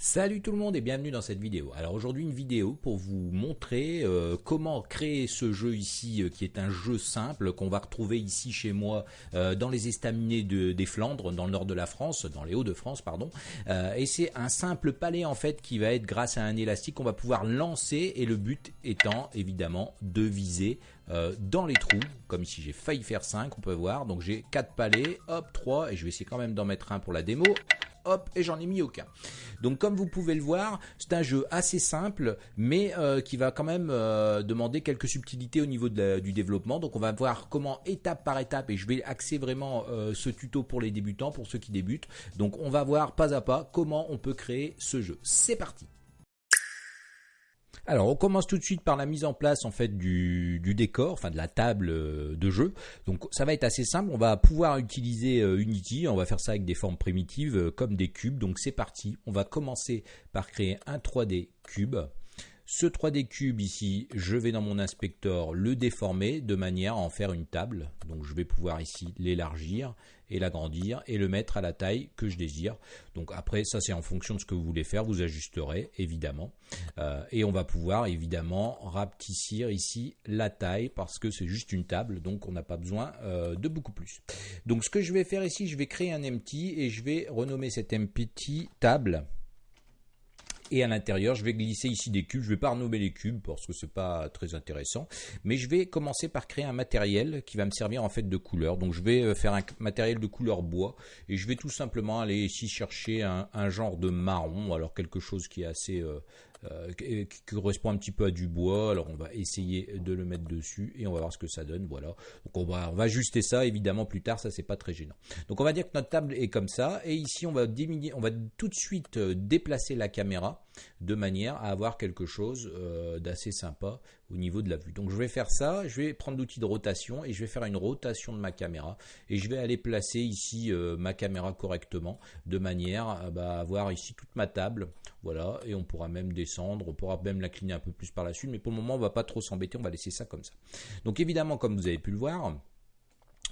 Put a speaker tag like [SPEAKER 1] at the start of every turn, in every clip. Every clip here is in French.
[SPEAKER 1] Salut tout le monde et bienvenue dans cette vidéo. Alors aujourd'hui une vidéo pour vous montrer euh, comment créer ce jeu ici euh, qui est un jeu simple qu'on va retrouver ici chez moi euh, dans les estaminets des Flandres, dans le nord de la France, dans les Hauts-de-France pardon. et c'est un simple palais en fait qui va être grâce à un élastique qu'on va pouvoir lancer et le but étant évidemment de viser dans les trous, comme ici j'ai failli faire 5, on peut voir, donc j'ai 4 palais, hop 3, et je vais essayer quand même d'en mettre un pour la démo, et j'en ai mis aucun. Donc comme vous pouvez le voir, c'est un jeu assez simple, mais euh, qui va quand même euh, demander quelques subtilités au niveau du développement. Donc on va voir comment étape par étape, et je vais axer vraiment euh, ce tuto pour les débutants, pour ceux qui débutent. Donc on va voir pas à pas comment on peut créer ce jeu. C'est parti alors, on commence tout de suite par la mise en place en fait du, décor, enfin de la table euh, de jeu. Donc, ça va être assez simple. On va pouvoir utiliser euh, Unity. On va faire ça avec des formes primitives euh, comme des cubes. Donc, c'est parti. On va commencer par créer un 3D cube. Ce 3D cube ici, je vais dans mon inspecteur le déformer de manière à en faire une table. Donc je vais pouvoir ici l'élargir et l'agrandir et le mettre à la taille que je désire. Donc après, ça c'est en fonction de ce que vous voulez faire, vous ajusterez évidemment. Euh, et on va pouvoir évidemment rapetissir ici la taille parce que c'est juste une table, donc on n'a pas besoin euh, de beaucoup plus. Donc ce que je vais faire ici, je vais créer un empty et je vais renommer cet empty table et à l'intérieur, je vais glisser ici des cubes. Je ne vais pas renommer les cubes parce que c'est pas très intéressant. Mais je vais commencer par créer un matériel qui va me servir en fait de couleur. Donc je vais euh, faire un matériel de couleur bois. Et je vais tout simplement aller ici chercher un, genre de marron. Alors quelque chose qui est assez... Euh, euh, qui correspond un petit peu à du bois. Alors on va essayer de le mettre dessus et on va voir ce que ça donne. Voilà. Donc on va, on va ajuster ça évidemment plus tard. Ça c'est pas très gênant. Donc on va dire que notre table est comme ça. Et ici on va diminuer, on va tout de suite déplacer la caméra de manière à avoir quelque chose euh, d'assez sympa au niveau de la vue. Donc je vais faire ça, je vais prendre l'outil de rotation et je vais faire une rotation de ma caméra et je vais aller placer ici euh, ma caméra correctement de manière à bah, avoir ici toute ma table. Voilà, et on pourra même descendre, on pourra même l'incliner un peu plus par la suite, mais pour le moment on va pas trop s'embêter, on va laisser ça comme ça. Donc évidemment, comme vous avez pu le voir,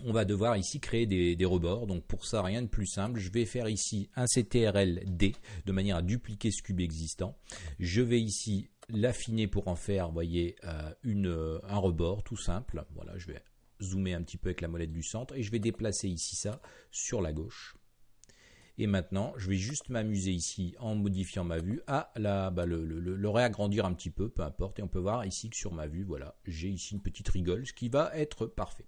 [SPEAKER 1] on va devoir ici créer des, rebords. Donc pour ça, rien de plus simple. Je vais faire ici un CTRL D de manière à dupliquer ce cube existant. Je vais ici l'affiner pour en faire, voyez, euh, euh, un rebord tout simple. Voilà, je vais zoomer un petit peu avec la molette du centre et je vais déplacer ici ça sur la gauche. Et maintenant, je vais juste m'amuser ici en modifiant ma vue à la, bah, le, réagrandir un petit peu, peu importe. Et on peut voir ici que sur ma vue, voilà, j'ai ici une petite rigole, ce qui va être parfait.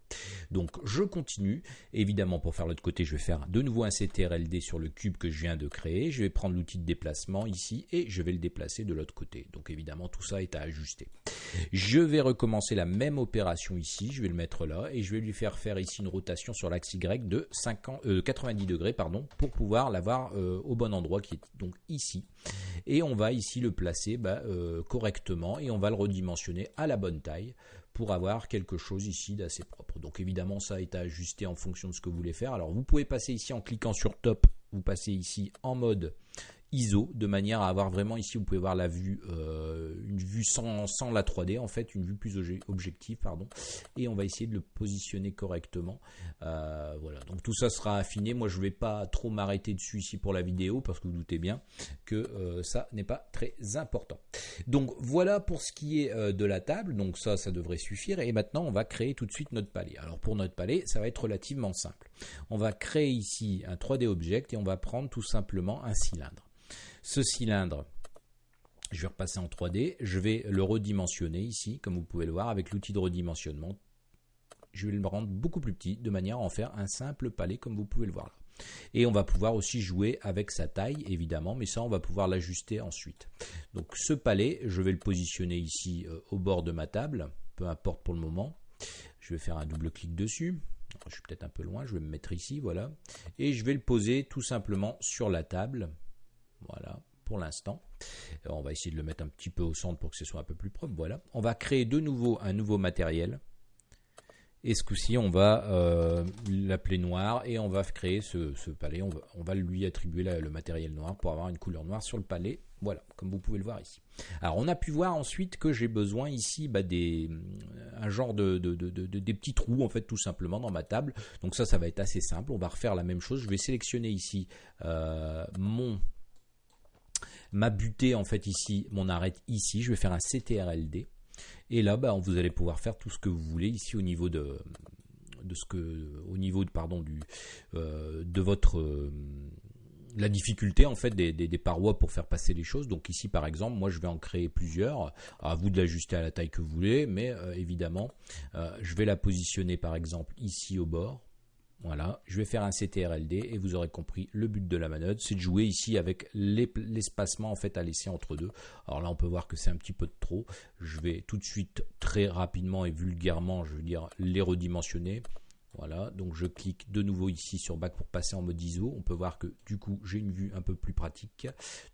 [SPEAKER 1] Donc, je continue. Évidemment, pour faire l'autre côté, je vais faire de nouveau un CTRLD sur le cube que je viens de créer. Je vais prendre l'outil de déplacement ici et je vais le déplacer de l'autre côté. Donc, évidemment, tout ça est à ajuster. Je vais recommencer la même opération ici. Je vais le mettre là et je vais lui faire faire ici une rotation sur l'axe Y de 50, 90 euh, degrés pour pouvoir l'avoir euh, au bon endroit qui est donc ici. Et on va ici le placer bah, euh, correctement et on va le redimensionner à la bonne taille pour avoir quelque chose ici d'assez propre. Donc évidemment ça est à ajuster en fonction de ce que vous voulez faire. Alors vous pouvez passer ici en cliquant sur top, vous passez ici en mode ISO de manière à avoir vraiment ici vous pouvez voir la vue euh, une vue sans, la 3D en fait une vue plus objective pardon et on va essayer de le positionner correctement. Euh, voilà. Donc tout ça sera affiné. Moi je vais pas trop m'arrêter dessus ici pour la vidéo parce que vous doutez bien que euh, ça n'est pas très important. Donc voilà pour ce qui est de la table. Donc ça ça devrait suffire. Et maintenant on va créer tout de suite notre palais. Alors pour notre palais ça va être relativement simple. On va créer ici un 3D object et on va prendre tout simplement un cylindre ce cylindre, je vais repasser en 3D, je vais le redimensionner ici, comme vous pouvez le voir, avec l'outil de redimensionnement. Je vais le rendre beaucoup plus petit, de manière à en faire un simple palais, comme vous pouvez le voir là. Et on va pouvoir aussi jouer avec sa taille, évidemment, mais ça, on va pouvoir l'ajuster ensuite. Donc ce palais, je vais le positionner ici euh, au bord de ma table, peu importe pour le moment. Je vais faire un double clic dessus. Je suis peut-être un peu loin, je vais me mettre ici, voilà. Et je vais le poser tout simplement sur la table, voilà, pour l'instant. On va essayer de le mettre un petit peu au centre pour que ce soit un peu plus propre. Voilà. On va créer de nouveau un nouveau matériel. Et ce coup-ci, on va euh, l'appeler noir et on va créer ce, palais. On va, lui attribuer le matériel noir pour avoir une couleur noire sur le palais. Voilà, comme vous pouvez le voir ici. Alors, on a pu voir ensuite que j'ai besoin ici bah, des, un genre de, des petits trous, en fait, tout simplement dans ma table. Donc ça, ça va être assez simple. On va refaire la même chose. Je vais sélectionner ici euh, mon ma butée en fait ici, mon arrête ici, je vais faire un CTRLD. Et là, bah, vous allez pouvoir faire tout ce que vous voulez ici au niveau de, de ce que, au niveau de, pardon, du, euh, de votre, euh, la difficulté en fait des, des, parois pour faire passer les choses. Donc ici par exemple, moi je vais en créer plusieurs. À vous de l'ajuster à la taille que vous voulez, mais évidemment, je vais la positionner par exemple ici au bord. Voilà, je vais faire un CTRLD et vous aurez compris le but de la manœuvre, c'est de jouer ici avec l'espacement en fait à laisser entre deux. Alors là, on peut voir que c'est un petit peu de trop. Je vais tout de suite très rapidement et vulgairement, je veux dire, les redimensionner. Voilà, donc je clique de nouveau ici sur Back pour passer en mode ISO. On peut voir que du coup j'ai une vue un peu plus pratique.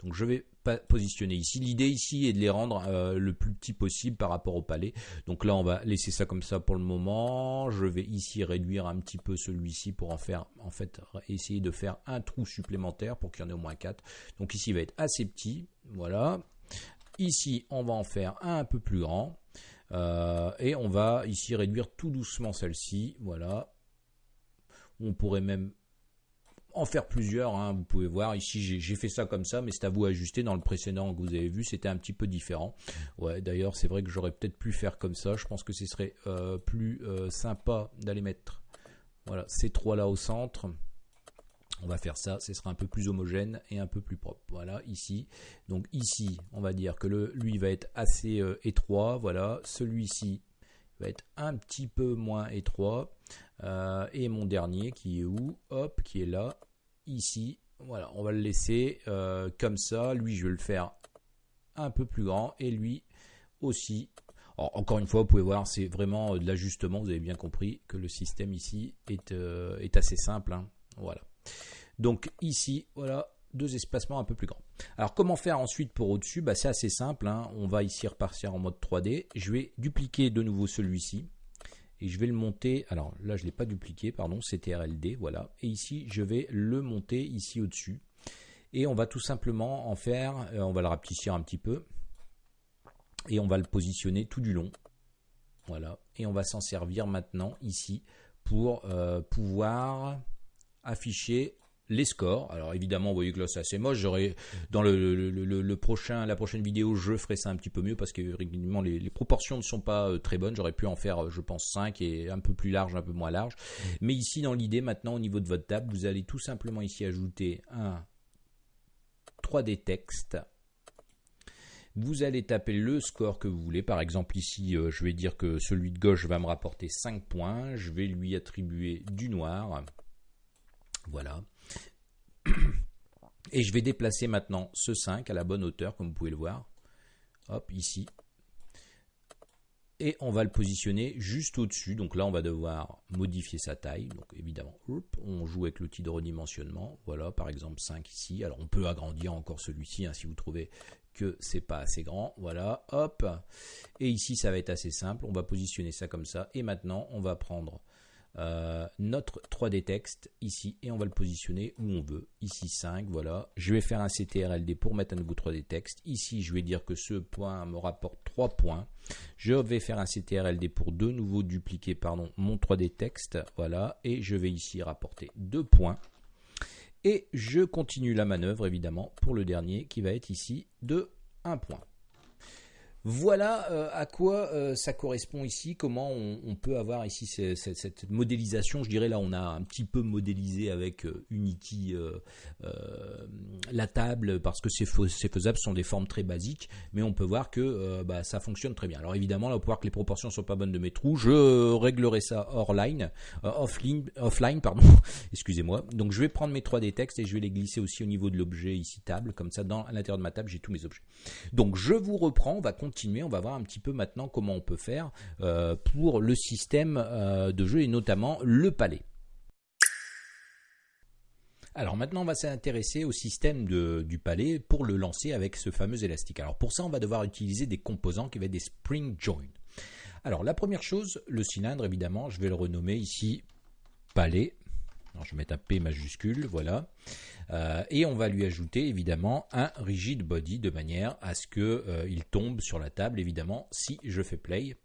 [SPEAKER 1] Donc je vais positionner ici. L'idée ici est de les rendre euh, le plus petit possible par rapport au palais. Donc là on va laisser ça comme ça pour le moment. Je vais ici réduire un petit peu celui-ci pour en faire, en fait, essayer de faire un trou supplémentaire pour qu'il y en ait au moins 4. Donc ici il va être assez petit. Voilà. Ici on va en faire un, un peu plus grand. Euh, et on va ici réduire tout doucement celle-ci. Voilà. On pourrait même en faire plusieurs. Hein. Vous pouvez voir ici, j'ai fait ça comme ça, mais c'est à vous ajuster. Dans le précédent que vous avez vu, c'était un petit peu différent. Ouais, d'ailleurs, c'est vrai que j'aurais peut-être pu faire comme ça. Je pense que ce serait euh, plus euh, sympa d'aller mettre voilà, ces trois là au centre. On va faire ça, ce sera un peu plus homogène et un peu plus propre. Voilà, ici. Donc ici, on va dire que le, lui va être assez euh, étroit. Voilà, celui-ci va être un petit peu moins étroit. Euh, et mon dernier qui est où? Hop, qui est là, ici. Voilà, on va le laisser euh, comme ça. Lui, je vais le faire un peu plus grand. Et lui aussi. encore une fois, vous pouvez voir, c'est vraiment de l'ajustement. Vous avez bien compris que le système ici est, assez simple. Hein. Voilà. Donc ici, voilà, deux espacements un peu plus grands. Alors comment faire ensuite pour au-dessus bah, C'est assez simple, hein. on va ici repartir en mode 3D. Je vais dupliquer de nouveau celui-ci. Et je vais le monter, alors là je ne l'ai pas dupliqué, pardon, c'était RLD, voilà. Et ici je vais le monter ici au-dessus. Et on va tout simplement en faire, euh, on va le rapetisser un petit peu. Et on va le positionner tout du long. Voilà. Et on va s'en servir maintenant ici pour euh, pouvoir afficher les scores. Alors évidemment, vous voyez que là c'est assez moche. J'aurais dans le, prochain, la prochaine vidéo, je ferai ça un petit peu mieux parce que régulièrement les, les, proportions ne sont pas euh, très bonnes. J'aurais pu en faire, euh, je pense, 5 et un peu plus large, un peu moins large. Mais ici, dans l'idée, maintenant, au niveau de votre table, vous allez tout simplement ici ajouter un 3D texte. Vous allez taper le score que vous voulez. Par exemple, ici, euh, je vais dire que celui de gauche va me rapporter 5 points. Je vais lui attribuer du noir. Voilà. Et je vais déplacer maintenant ce 5 à la bonne hauteur, comme vous pouvez le voir. Hop, ici. Et on va le positionner juste au-dessus. Donc là, on va devoir modifier sa taille. Donc évidemment, on joue avec l'outil de redimensionnement. Voilà, par exemple 5 ici. Alors on peut agrandir encore celui-ci hein, si vous trouvez que c'est pas assez grand. Voilà, hop. Et ici, ça va être assez simple. On va positionner ça comme ça. Et maintenant, on va prendre euh, notre 3D texte ici et on va le positionner où on veut. Ici 5, voilà. Je vais faire un CTRLD pour mettre un nouveau 3D texte. Ici, je vais dire que ce point me rapporte 3 points. Je vais faire un CTRLD pour de nouveau dupliquer pardon, mon 3D texte. Voilà. Et je vais ici rapporter 2 points. Et je continue la manœuvre évidemment pour le dernier qui va être ici de 1 point. Voilà euh, à quoi euh, ça correspond ici, comment on, peut avoir ici cette, modélisation. Je dirais là, on a un petit peu modélisé avec euh, Unity la table parce que c'est faisable, ce sont des formes très basiques, mais on peut voir que bah, ça fonctionne très bien. Alors évidemment, là, on peut voir que les proportions sont pas bonnes de mes trous. Je réglerai ça offline, offline pardon. Excusez-moi. Donc je vais prendre mes 3D textes et je vais les glisser aussi au niveau de l'objet ici table, comme ça, dans à l'intérieur de ma table, j'ai tous mes objets. Donc je vous reprends. On va continuer on va voir un petit peu maintenant comment on peut faire euh, pour le système euh, de jeu et notamment le palais. Alors maintenant, on va s'intéresser au système du palais pour le lancer avec ce fameux élastique. Alors pour ça, on va devoir utiliser des composants qui vont être des spring joints. Alors la première chose, le cylindre, évidemment, je vais le renommer ici palais. Alors, je vais mettre un P majuscule, voilà. Euh, et on va lui ajouter évidemment un rigid body de manière à ce qu'il euh, tombe sur la table évidemment si je fais play.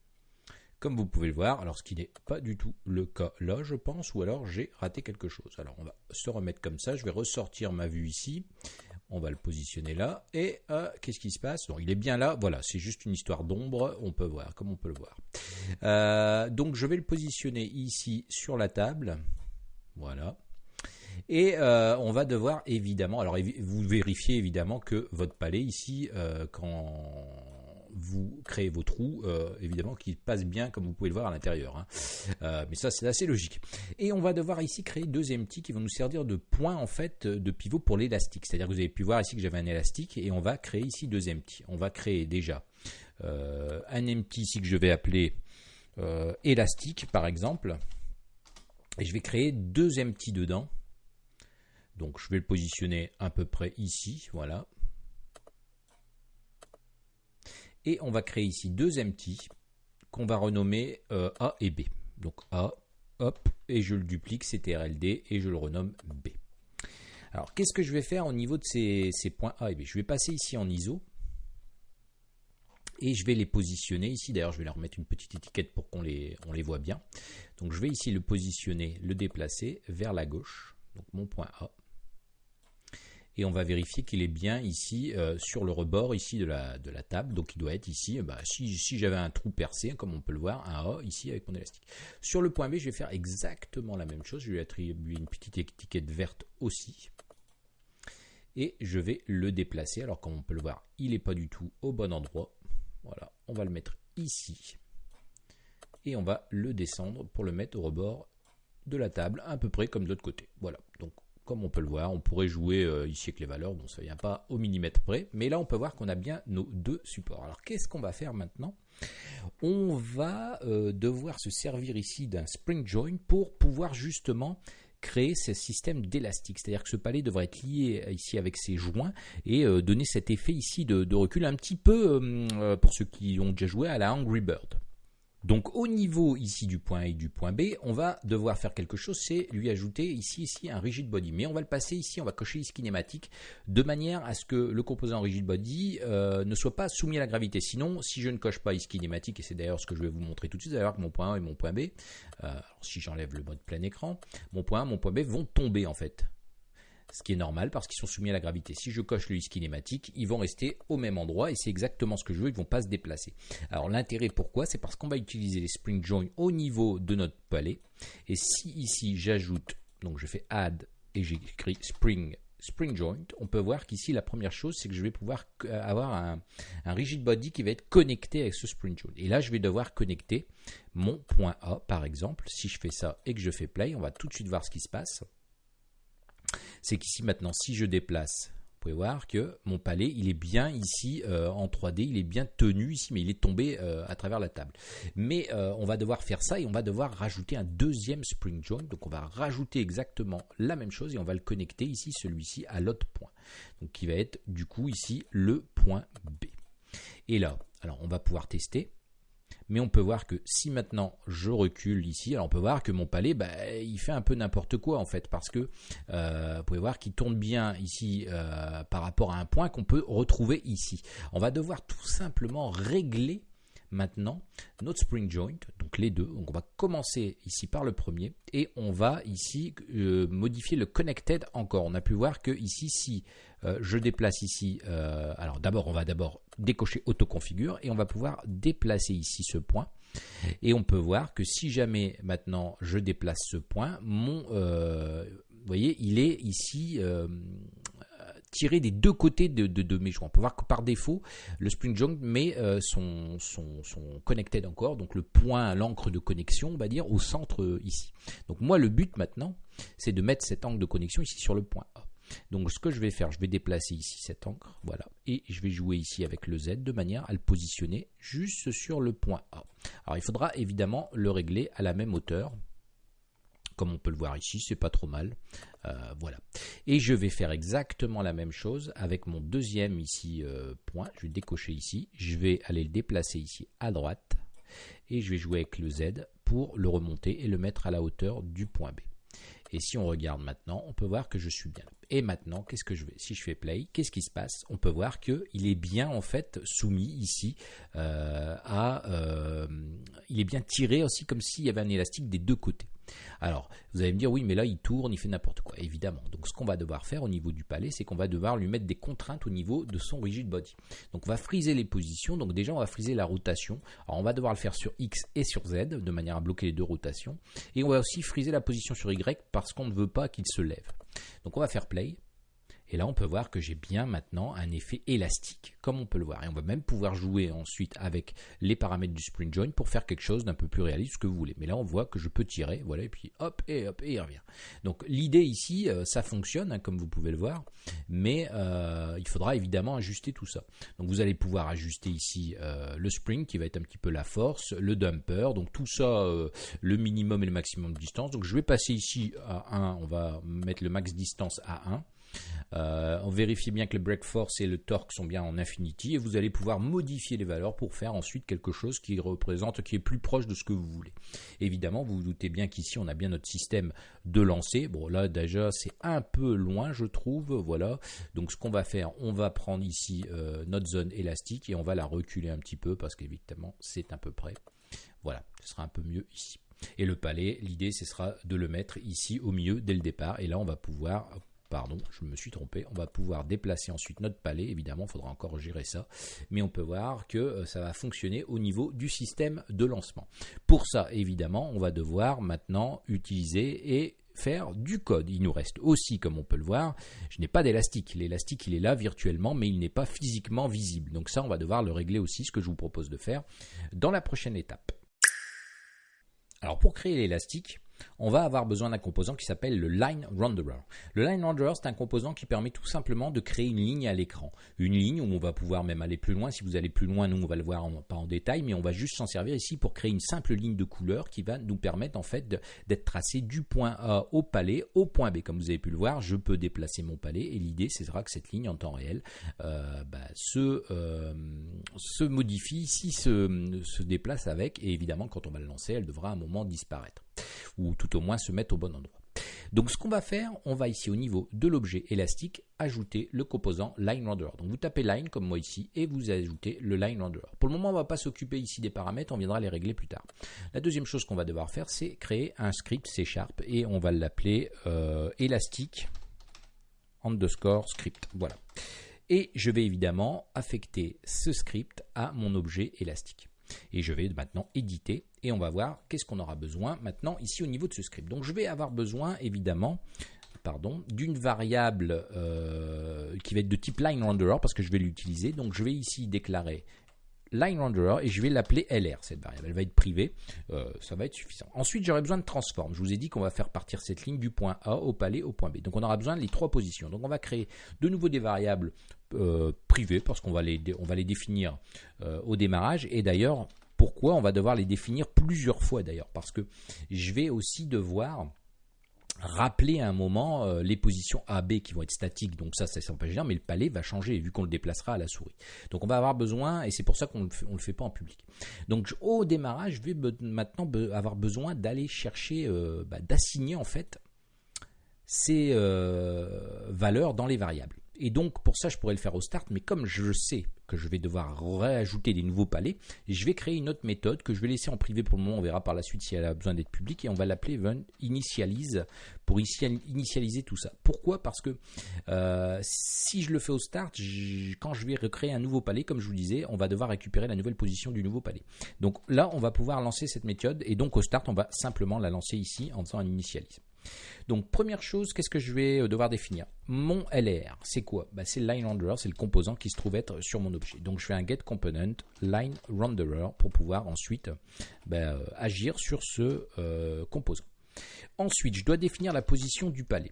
[SPEAKER 1] Comme vous pouvez le voir, alors ce qui n'est pas du tout le cas là je pense, ou alors j'ai raté quelque chose. Alors on va se remettre comme ça, je vais ressortir ma vue ici. On va le positionner là. Et euh, qu'est-ce qui se passe? Donc, Il est bien là. Voilà, c'est juste une histoire d'ombre. On peut voir, comme on peut le voir. Donc je vais le positionner ici sur la table. Voilà. Et euh, on va devoir évidemment, alors vous vérifiez évidemment que votre palais ici, quand vous créez vos trous, euh, évidemment, qui passent bien comme vous pouvez le voir à l'intérieur. Hein. Euh, mais ça, c'est assez logique. Et on va devoir ici créer deux empty qui vont nous servir de point en fait de pivot pour l'élastique. C'est-à-dire que vous avez pu voir ici que j'avais un élastique et on va créer ici deux empty. On va créer déjà euh, un empty ici que je vais appeler élastique par exemple. Et je vais créer deux empty dedans. Donc je vais le positionner à peu près ici, voilà. Et on va créer ici deux empty qu'on va renommer euh, A et B. Donc A, hop, et je le duplique, CTRLD, et je le renomme B. Alors, qu'est-ce que je vais faire au niveau de ces, points A et B? Je vais passer ici en ISO, et je vais les positionner ici. D'ailleurs, je vais leur mettre une petite étiquette pour qu'on les, on les voit bien. Donc, je vais ici le positionner, le déplacer vers la gauche, donc mon point A et on va vérifier qu'il est bien ici euh, sur le rebord ici de la, de la table. Donc il doit être ici, bah, si, j'avais un trou percé, comme on peut le voir, un A ici avec mon élastique. Sur le point B, je vais faire exactement la même chose. Je vais attribuer une petite étiquette verte aussi. Et je vais le déplacer. Alors comme on peut le voir, il n'est pas du tout au bon endroit. Voilà, on va le mettre ici. Et on va le descendre pour le mettre au rebord de la table, à peu près comme de l'autre côté. Voilà, donc comme on peut le voir, on pourrait jouer euh, ici avec les valeurs, bon ça vient pas au millimètre près, mais là on peut voir qu'on a bien nos deux supports. Alors qu'est-ce qu'on va faire maintenant? On va euh, devoir se servir ici d'un spring join pour pouvoir justement créer ce système d'élastique. C'est-à-dire que ce palais devrait être lié ici avec ses joints et euh, donner cet effet ici de, de recul un petit peu, pour ceux qui ont déjà joué, à la Angry Bird. Donc au niveau ici du point A et du point B, on va devoir faire quelque chose, c'est lui ajouter ici, ici un rigid body. Mais on va le passer ici, on va cocher ici kinématique de manière à ce que le composant rigid body euh, ne soit pas soumis à la gravité. Sinon, si je ne coche pas ici kinématique, et c'est d'ailleurs ce que je vais vous montrer tout de suite, d'ailleurs que mon point A et mon point B, euh, si j'enlève le mode plein écran, mon point A, mon point B vont tomber en fait ce qui est normal parce qu'ils sont soumis à la gravité. Si je coche le lisse kinématique, ils vont rester au même endroit et c'est exactement ce que je veux, ils ne vont pas se déplacer. Alors l'intérêt pourquoi? C'est parce qu'on va utiliser les spring joints au niveau de notre palais et si ici j'ajoute, donc je fais add et j'écris spring spring joint, on peut voir qu'ici la première chose c'est que je vais pouvoir avoir un, un, rigid body qui va être connecté avec ce spring joint. Et là je vais devoir connecter mon point A par exemple. Si je fais ça et que je fais play, on va tout de suite voir ce qui se passe c'est qu'ici maintenant, si je déplace, vous pouvez voir que mon palais, il est bien ici euh, en 3D, il est bien tenu ici, mais il est tombé euh, à travers la table. Mais euh, on va devoir faire ça et on va devoir rajouter un deuxième spring joint. Donc on va rajouter exactement la même chose et on va le connecter ici, celui-ci, à l'autre point. Donc qui va être du coup ici le point B. Et là, alors on va pouvoir tester mais on peut voir que si maintenant je recule ici, alors on peut voir que mon palais, bah, il fait un peu n'importe quoi en fait, parce que euh, vous pouvez voir qu'il tourne bien ici euh, par rapport à un point qu'on peut retrouver ici. On va devoir tout simplement régler maintenant notre spring joint, donc les deux. Donc on va commencer ici par le premier et on va ici euh, modifier le connected encore. On a pu voir que ici, si je déplace ici, alors d'abord on va d'abord décocher autoconfigure et on va pouvoir déplacer ici ce point. Et on peut voir que si jamais maintenant je déplace ce point, mon, euh, voyez, il est ici euh, tiré des deux côtés de, mes joints. On peut voir que par défaut, le spring joint met euh, son, connected encore, donc le point, l'encre de connexion, on va dire, au centre ici. Donc moi, le but maintenant, c'est de mettre cet angle de connexion ici sur le point A. Donc ce que je vais faire, je vais déplacer ici cette encre, voilà, et je vais jouer ici avec le Z de manière à le positionner juste sur le point A. Alors il faudra évidemment le régler à la même hauteur, comme on peut le voir ici, c'est pas trop mal. Euh, voilà. Et je vais faire exactement la même chose avec mon deuxième ici euh, point. Je vais décocher ici. Je vais aller le déplacer ici à droite. Et je vais jouer avec le Z pour le remonter et le mettre à la hauteur du point B. Et si on regarde maintenant, on peut voir que je suis bien. Et maintenant, qu'est-ce que je vais Si je fais play, qu'est-ce qui se passe? On peut voir qu'il est bien en fait soumis ici euh, à, il est bien tiré aussi comme s'il y avait un élastique des deux côtés. Alors, vous allez me dire, oui, mais là, il tourne, il fait n'importe quoi, évidemment. Donc, ce qu'on va devoir faire au niveau du palais, c'est qu'on va devoir lui mettre des contraintes au niveau de son rigid body. Donc, on va friser les positions. Donc, déjà, on va friser la rotation. Alors, on va devoir le faire sur X et sur Z, de manière à bloquer les deux rotations. Et on va aussi friser la position sur Y parce qu'on ne veut pas qu'il se lève. Donc, on va faire play. Et là, on peut voir que j'ai bien maintenant un effet élastique, comme on peut le voir. Et on va même pouvoir jouer ensuite avec les paramètres du spring joint pour faire quelque chose d'un peu plus réaliste, que vous voulez. Mais là, on voit que je peux tirer, voilà, et puis hop, et hop, et il revient. Donc l'idée ici, euh, ça fonctionne, hein, comme vous pouvez le voir, mais euh, il faudra évidemment ajuster tout ça. Donc vous allez pouvoir ajuster ici euh, le spring, qui va être un petit peu la force, le dumper, donc tout ça, le minimum et le maximum de distance. Donc je vais passer ici à 1, on va mettre le max distance à 1. Euh, on vérifie bien que le break force et le torque sont bien en infinity et vous allez pouvoir modifier les valeurs pour faire ensuite quelque chose qui représente, qui est plus proche de ce que vous voulez. Évidemment, vous vous doutez bien qu'ici on a bien notre système de lancer. Bon là déjà c'est un peu loin je trouve, voilà. Donc ce qu'on va faire, on va prendre ici euh, notre zone élastique et on va la reculer un petit peu parce qu'évidemment c'est à peu près. Voilà, ce sera un peu mieux ici. Et le palais, l'idée ce sera de le mettre ici au milieu dès le départ et là on va pouvoir Pardon, je me suis trompé. On va pouvoir déplacer ensuite notre palais. Évidemment, il faudra encore gérer ça. Mais on peut voir que euh, ça va fonctionner au niveau du système de lancement. Pour ça, évidemment, on va devoir maintenant utiliser et faire du code. Il nous reste aussi, comme on peut le voir, je n'ai pas d'élastique. L'élastique, il est là virtuellement, mais il n'est pas physiquement visible. Donc ça, on va devoir le régler aussi, ce que je vous propose de faire dans la prochaine étape. Alors pour créer l'élastique, on va avoir besoin d'un composant qui s'appelle le Line Renderer. Le Line Renderer, c'est un composant qui permet tout simplement de créer une ligne à l'écran. Une ligne où on va pouvoir même aller plus loin. Si vous allez plus loin, nous, on va le voir pas en détail, mais on va juste s'en servir ici pour créer une simple ligne de couleur qui va nous permettre en fait d'être tracé du point A au palais au point B. Comme vous avez pu le voir, je peux déplacer mon palais et l'idée, c'est que cette ligne en temps réel euh, bah, euh, se, modifie, ici se, se déplace avec et évidemment quand on va le lancer, elle devra à un moment disparaître ou tout au moins se mettre au bon endroit. Donc ce qu'on va faire, on va ici au niveau de l'objet élastique ajouter le composant line renderer. Donc vous tapez line comme moi ici et vous ajoutez le line renderer. Pour le moment, on ne va pas s'occuper ici des paramètres, on viendra les régler plus tard. La deuxième chose qu'on va devoir faire, c'est créer un script C Sharp et on va l'appeler euh, élastique underscore script. Voilà. Et je vais évidemment affecter ce script à mon objet élastique. Et je vais maintenant éditer et on va voir qu'est-ce qu'on aura besoin maintenant ici au niveau de ce script. Donc je vais avoir besoin évidemment d'une variable euh, qui va être de type line renderer parce que je vais l'utiliser. Donc je vais ici déclarer line renderer et je vais l'appeler LR cette variable. Elle va être privée, euh, ça va être suffisant. Ensuite, j'aurai besoin de transform. Je vous ai dit qu'on va faire partir cette ligne du point A au palais au point B. Donc on aura besoin des trois positions. Donc on va créer de nouveau des variables euh, privées parce qu'on va les, définir euh, au démarrage. Et d'ailleurs, pourquoi on va devoir les définir plusieurs fois d'ailleurs? Parce que je vais aussi devoir rappeler à un moment euh, les positions A, B qui vont être statiques, donc ça, ça c'est pas gênant, mais le palais va changer vu qu'on le déplacera à la souris. Donc on va avoir besoin, et c'est pour ça qu'on ne le, fait pas en public. Donc au démarrage, je vais maintenant avoir besoin d'aller chercher, euh, bah, d'assigner en fait ces euh, valeurs dans les variables. Et donc pour ça, je pourrais le faire au start, mais comme je sais que je vais devoir réajouter des nouveaux palais, je vais créer une autre méthode que je vais laisser en privé pour le moment. On verra par la suite si elle a besoin d'être publique et on va l'appeler initialize pour initialiser tout ça. Pourquoi? Parce que euh, si je le fais au start, quand je vais recréer un nouveau palais, comme je vous disais, on va devoir récupérer la nouvelle position du nouveau palais. Donc là, on va pouvoir lancer cette méthode et donc au start, on va simplement la lancer ici en faisant un initialize. Donc première chose, qu'est-ce que je vais euh, devoir définir? Mon LR, c'est quoi? Bah, C'est line renderer, c'est le composant qui se trouve être sur mon objet. Donc je fais un get component line renderer pour pouvoir ensuite bah, euh, agir sur ce euh, composant. Ensuite, je dois définir la position du palais.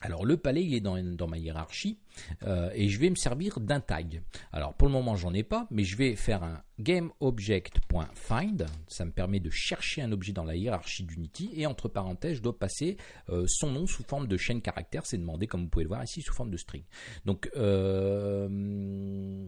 [SPEAKER 1] Alors le palais il est dans, ma hiérarchie euh, et je vais me servir d'un tag. Alors pour le moment j'en ai pas, mais je vais faire un gameObject.find. Ça me permet de chercher un objet dans la hiérarchie d'Unity et entre parenthèses je dois passer euh, son nom sous forme de chaîne caractère. C'est demandé comme vous pouvez le voir ici sous forme de string. Donc euh,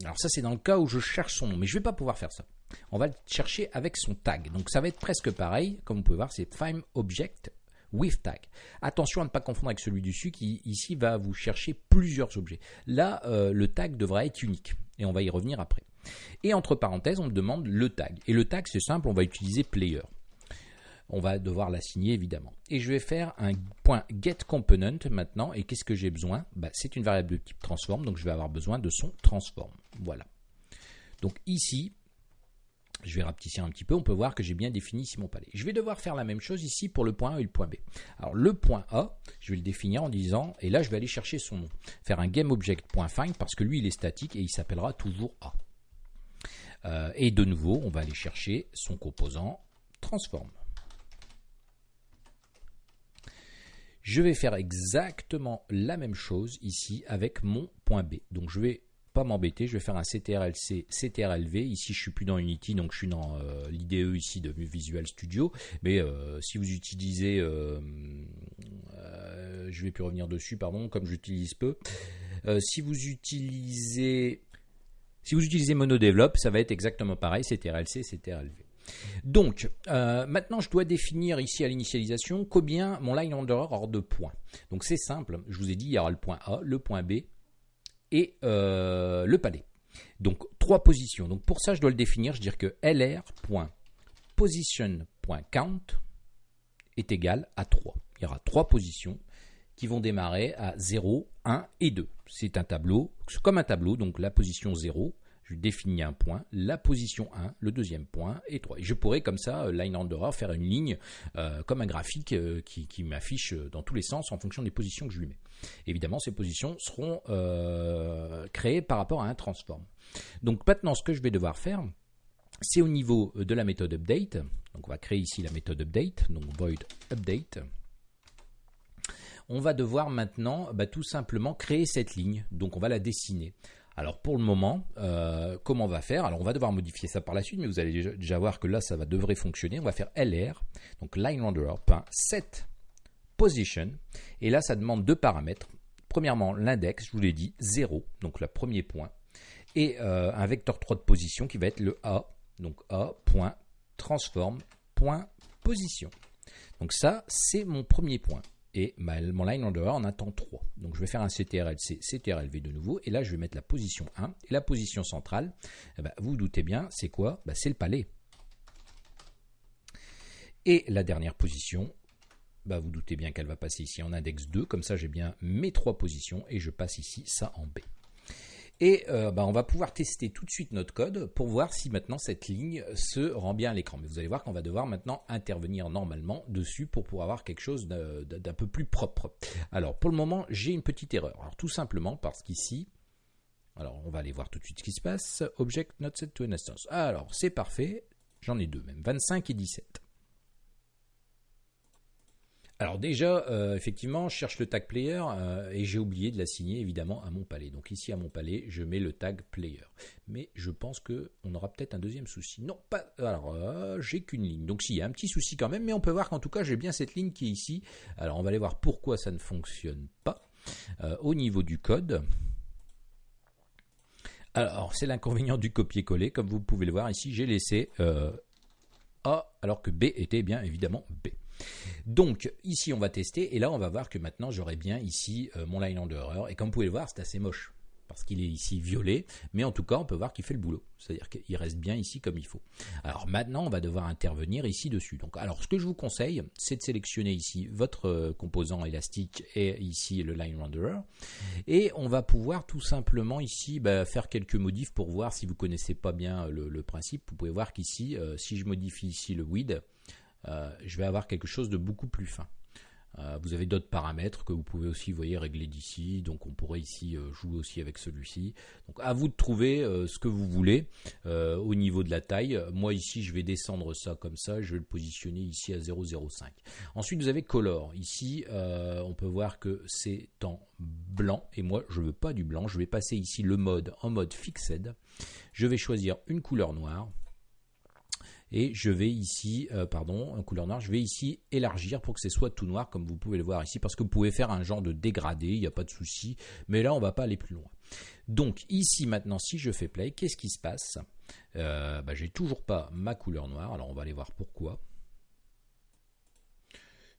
[SPEAKER 1] alors ça c'est dans le cas où je cherche son nom, mais je vais pas pouvoir faire ça. On va le chercher avec son tag. Donc ça va être presque pareil. Comme vous pouvez voir c'est find object with tag. Attention à ne pas confondre avec celui dessus qui ici va vous chercher plusieurs objets. Là, euh, le tag devra être unique et on va y revenir après. Et entre parenthèses, on me demande le tag. Et le tag, c'est simple, on va utiliser player. on va devoir l'assigner évidemment. Et je vais faire un point maintenant. Et qu'est-ce que j'ai besoin? Bah, C'est une variable de type transform, donc je vais avoir besoin de son transform. Voilà. Donc ici, je vais rapetisser un petit peu, on peut voir que j'ai bien défini ici mon palais. Je vais devoir faire la même chose ici pour le point A et le point B. Alors le point A, je vais le définir en disant, et là je vais aller chercher son nom, faire un GameObject.find parce que lui il est statique et il s'appellera toujours A. Euh, et de nouveau, on va aller chercher son composant transform. Je vais faire exactement la même chose ici avec mon point B. Donc je vais m'embêter, je vais faire un CTRLC, CTRLV. Ici, je suis plus dans Unity, donc je suis dans euh, l'IDE ici de Visual Studio. Mais euh, si vous utilisez, euh, je vais plus revenir dessus, pardon, comme j'utilise peu. si vous utilisez, si vous utilisez MonoDevelop, ça va être exactement pareil, CTRLC, CTRLV. Donc, maintenant, je dois définir ici à l'initialisation combien mon line under hors de points. Donc, c'est simple. Je vous ai dit, il y aura le point A, le point B et euh, le palais. Donc trois positions. Donc pour ça, je dois le définir. Je veux dire que lr.position.count est égal à 3. Il y aura trois positions qui vont démarrer à 0, 1 et 2. C'est un tableau, comme un tableau, donc la position 0, je définis un point, la position 1, le deuxième point et 3. Et je pourrais comme ça, euh, line under, faire une ligne euh, comme un graphique euh, qui, m'affiche dans tous les sens en fonction des positions que je lui mets. Évidemment, ces positions seront créées par rapport à un transform. Donc maintenant, ce que je vais devoir faire, c'est au niveau de la méthode update. Donc on va créer ici la méthode update, donc void update on va devoir maintenant bah, tout simplement créer cette ligne. Donc on va la dessiner. Alors pour le moment, euh, comment on va faire? Alors on va devoir modifier ça par la suite, mais vous allez déjà, voir que là ça va devrait fonctionner. On va faire lr, donc line set position, et là ça demande deux paramètres. Premièrement l'index, je vous l'ai dit, 0, donc le premier point, et euh, un vecteur 3 de position qui va être le a, donc a.transform.position. Donc ça c'est mon premier point et mon line under en attend 3. Donc je vais faire un CTRL-C, CTRL-V de nouveau, et là je vais mettre la position 1, et la position centrale, eh ben, vous, vous doutez bien, c'est quoi? Ben, C'est le palais. Et la dernière position, ben, vous doutez bien qu'elle va passer ici en index 2, comme ça j'ai bien mes trois positions, et je passe ici ça en B. Et euh, bah, on va pouvoir tester tout de suite notre code pour voir si maintenant cette ligne se rend bien à l'écran. Mais vous allez voir qu'on va devoir maintenant intervenir normalement dessus pour pouvoir avoir quelque chose d'un peu plus propre. Alors pour le moment, j'ai une petite erreur. Alors tout simplement parce qu'ici, alors on va aller voir tout de suite ce qui se passe. Object not set to an instance. Alors c'est parfait, j'en ai deux même, 25 et 17. Alors déjà, euh, effectivement, je cherche le tag player euh, et j'ai oublié de l'assigner évidemment à mon palais. Donc ici à mon palais, je mets le tag player. Mais je pense que on aura peut-être un deuxième souci. Non, pas. Alors euh, j'ai qu'une ligne. Donc si, il y a un petit souci quand même, mais on peut voir qu'en tout cas j'ai bien cette ligne qui est ici. Alors on va aller voir pourquoi ça ne fonctionne pas au niveau du code. Alors c'est l'inconvénient du copier-coller. Comme vous pouvez le voir ici, j'ai laissé A alors que B était bien évidemment B. Donc ici on va tester et là on va voir que maintenant j'aurai bien ici euh, mon line under et comme vous pouvez le voir c'est assez moche parce qu'il est ici violet, mais en tout cas on peut voir qu'il fait le boulot, c'est-à-dire qu'il reste bien ici comme il faut. Alors maintenant on va devoir intervenir ici dessus. Donc alors ce que je vous conseille, c'est de sélectionner ici votre euh, composant élastique et ici le line renderer, et on va pouvoir tout simplement ici bah, faire quelques modifs pour voir si vous connaissez pas bien le, principe. Vous pouvez voir qu'ici, euh, si je modifie ici le width, euh, je vais avoir quelque chose de beaucoup plus fin. Euh, vous avez d'autres paramètres que vous pouvez aussi régler d'ici. Donc on pourrait ici euh, jouer aussi avec celui-ci. Donc à vous de trouver ce que vous voulez au niveau de la taille. Moi ici je vais descendre ça comme ça. Je vais le positionner ici à 0,05. Ensuite vous avez color. Ici on peut voir que c'est en blanc. Et moi je veux pas du blanc. Je vais passer ici le mode en mode fixed. Je vais choisir une couleur noire et je vais ici, euh, pardon, en couleur noire, je vais ici élargir pour que ce soit tout noir comme vous pouvez le voir ici parce que vous pouvez faire un genre de dégradé, il n'y a pas de souci, mais là on va pas aller plus loin. Donc ici maintenant si je fais play, qu'est-ce qui se passe? Euh, bah, J'ai toujours pas ma couleur noire, alors on va aller voir pourquoi.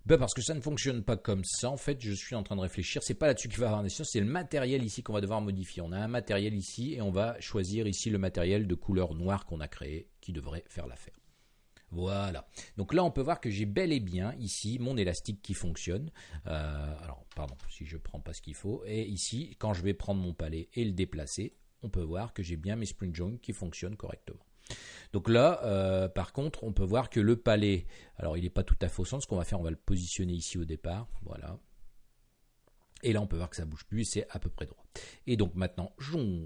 [SPEAKER 1] Ben parce que ça ne fonctionne pas comme ça. En fait, je suis en train de réfléchir. C'est pas là-dessus qu'il va avoir des. C'est le matériel ici qu'on va devoir modifier. On a un matériel ici et on va choisir ici le matériel de couleur noire qu'on a créé qui devrait faire l'affaire. Voilà. Donc là, on peut voir que j'ai bel et bien ici mon élastique qui fonctionne. Euh, alors, pardon, si je prends pas ce qu'il faut. Et ici, quand je vais prendre mon palais et le déplacer, on peut voir que j'ai bien mes spring joints qui fonctionnent correctement. Donc là, euh, par contre, on peut voir que le palais, alors il n'est pas tout à fait au centre. Ce qu'on va faire, on va le positionner ici au départ. Voilà. Et là, on peut voir que ça bouge plus, c'est à peu près droit. Et donc maintenant,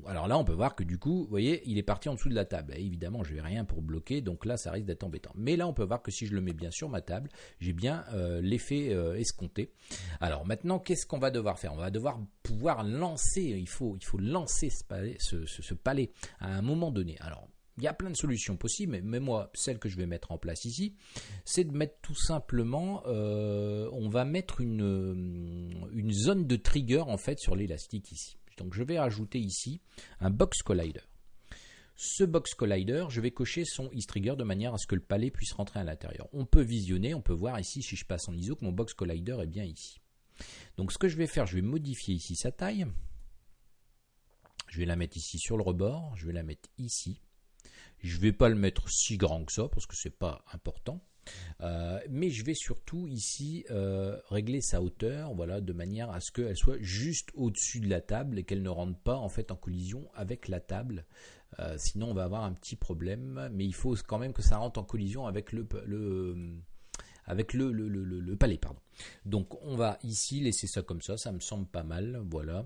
[SPEAKER 1] alors là, on peut voir que du coup, vous voyez, il est parti en dessous de la table. évidemment, je n'ai rien pour bloquer, donc là, ça risque d'être embêtant. Mais là, on peut voir que si je le mets bien sur ma table, j'ai bien euh, l'effet euh, escompté. Alors maintenant, qu'est-ce qu'on va devoir faire? On va devoir pouvoir lancer, il faut, lancer ce palais, ce palais à un moment donné. Alors, il y a plein de solutions possibles, mais moi, celle que je vais mettre en place ici, c'est de mettre tout simplement, euh, on va mettre une, euh, une zone de trigger en fait sur l'élastique ici. Donc je vais rajouter ici un box collider. Ce box collider, je vais cocher son is trigger de manière à ce que le palais puisse rentrer à l'intérieur. On peut visionner, on peut voir ici si je passe en ISO que mon box collider est bien ici. Donc ce que je vais faire, je vais modifier ici sa taille. Je vais la mettre ici sur le rebord, je vais la mettre ici. Je ne vais pas le mettre si grand que ça parce que c'est pas important. Euh, mais je vais surtout ici euh, régler sa hauteur, voilà, de manière à ce qu'elle soit juste au-dessus de la table et qu'elle ne rentre pas en fait en collision avec la table. Euh, sinon, on va avoir un petit problème. Mais il faut quand même que ça rentre en collision avec le, le, palais, pardon. Donc, on va ici laisser ça comme ça. Ça me semble pas mal, voilà.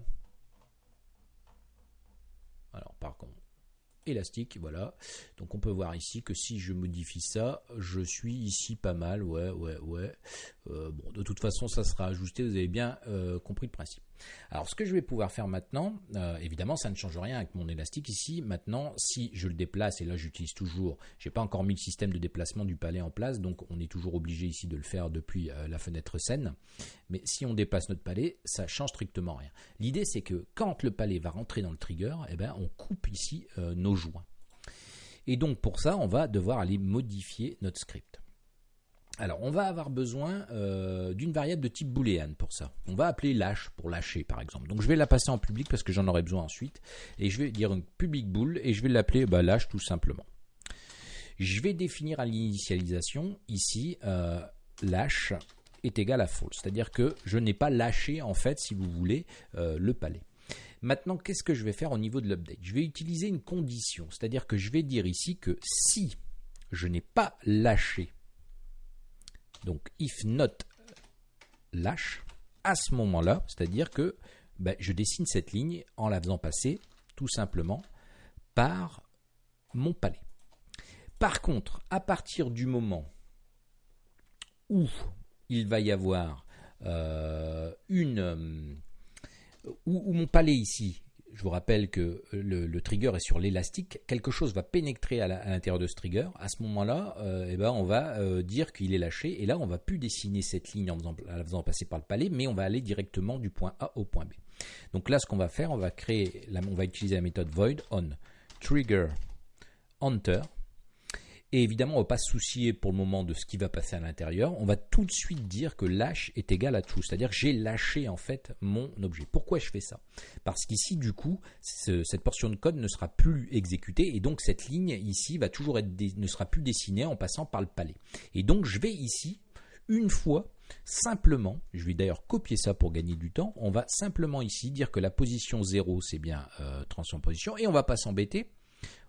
[SPEAKER 1] Alors, par contre élastique, voilà. Donc on peut voir ici que si je modifie ça, je suis ici pas mal, ouais, ouais, ouais. Euh, bon, de toute façon, ça sera ajusté, vous avez bien euh, compris le principe. Alors ce que je vais pouvoir faire maintenant, euh, évidemment ça ne change rien avec mon élastique ici. Maintenant si je le déplace, et là j'utilise toujours, j'ai pas encore mis le système de déplacement du palais en place, donc on est toujours obligé ici de le faire depuis euh, la fenêtre scène. Mais si on déplace notre palais, ça change strictement rien. L'idée c'est que quand le palais va rentrer dans le trigger, eh ben, on coupe ici euh, nos joints. Et donc pour ça, on va devoir aller modifier notre script. Alors, on va avoir besoin euh, d'une variable de type boolean pour ça. On va appeler lâche pour lâcher, par exemple. Donc, je vais la passer en public parce que j'en aurai besoin ensuite. Et je vais dire une public bool et je vais l'appeler bah, lâche tout simplement. Je vais définir à l'initialisation ici euh, lâche est égal à false, c'est-à-dire que je n'ai pas lâché en fait, si vous voulez, euh, le palais. Maintenant, qu'est-ce que je vais faire au niveau de l'update? Je vais utiliser une condition, c'est-à-dire que je vais dire ici que si je n'ai pas lâché donc if not lâche, à ce moment-là, c'est-à-dire que ben, je dessine cette ligne en la faisant passer tout simplement par mon palais. Par contre, à partir du moment où il va y avoir euh, une euh, où, mon palais ici je vous rappelle que le, trigger est sur l'élastique, quelque chose va pénétrer à l'intérieur de ce trigger. À ce moment-là, euh, eh ben, on va euh, dire qu'il est lâché. Et là, on va plus dessiner cette ligne en, la faisant passer par le palais, mais on va aller directement du point A au point B. Donc là, ce qu'on va faire, on va on va utiliser la méthode void on trigger enter et évidemment, on ne va pas se soucier pour le moment de ce qui va passer à l'intérieur. On va tout de suite dire que lâche est égal à true. C'est-à-dire que j'ai lâché en fait mon objet. Pourquoi je fais ça? Parce qu'ici, du coup, cette portion de code ne sera plus exécutée et donc cette ligne ici va toujours être ne sera plus dessinée en passant par le palais. Et donc je vais ici une fois simplement, je vais d'ailleurs copier ça pour gagner du temps, on va simplement ici dire que la position 0 c'est bien euh, position et on va pas s'embêter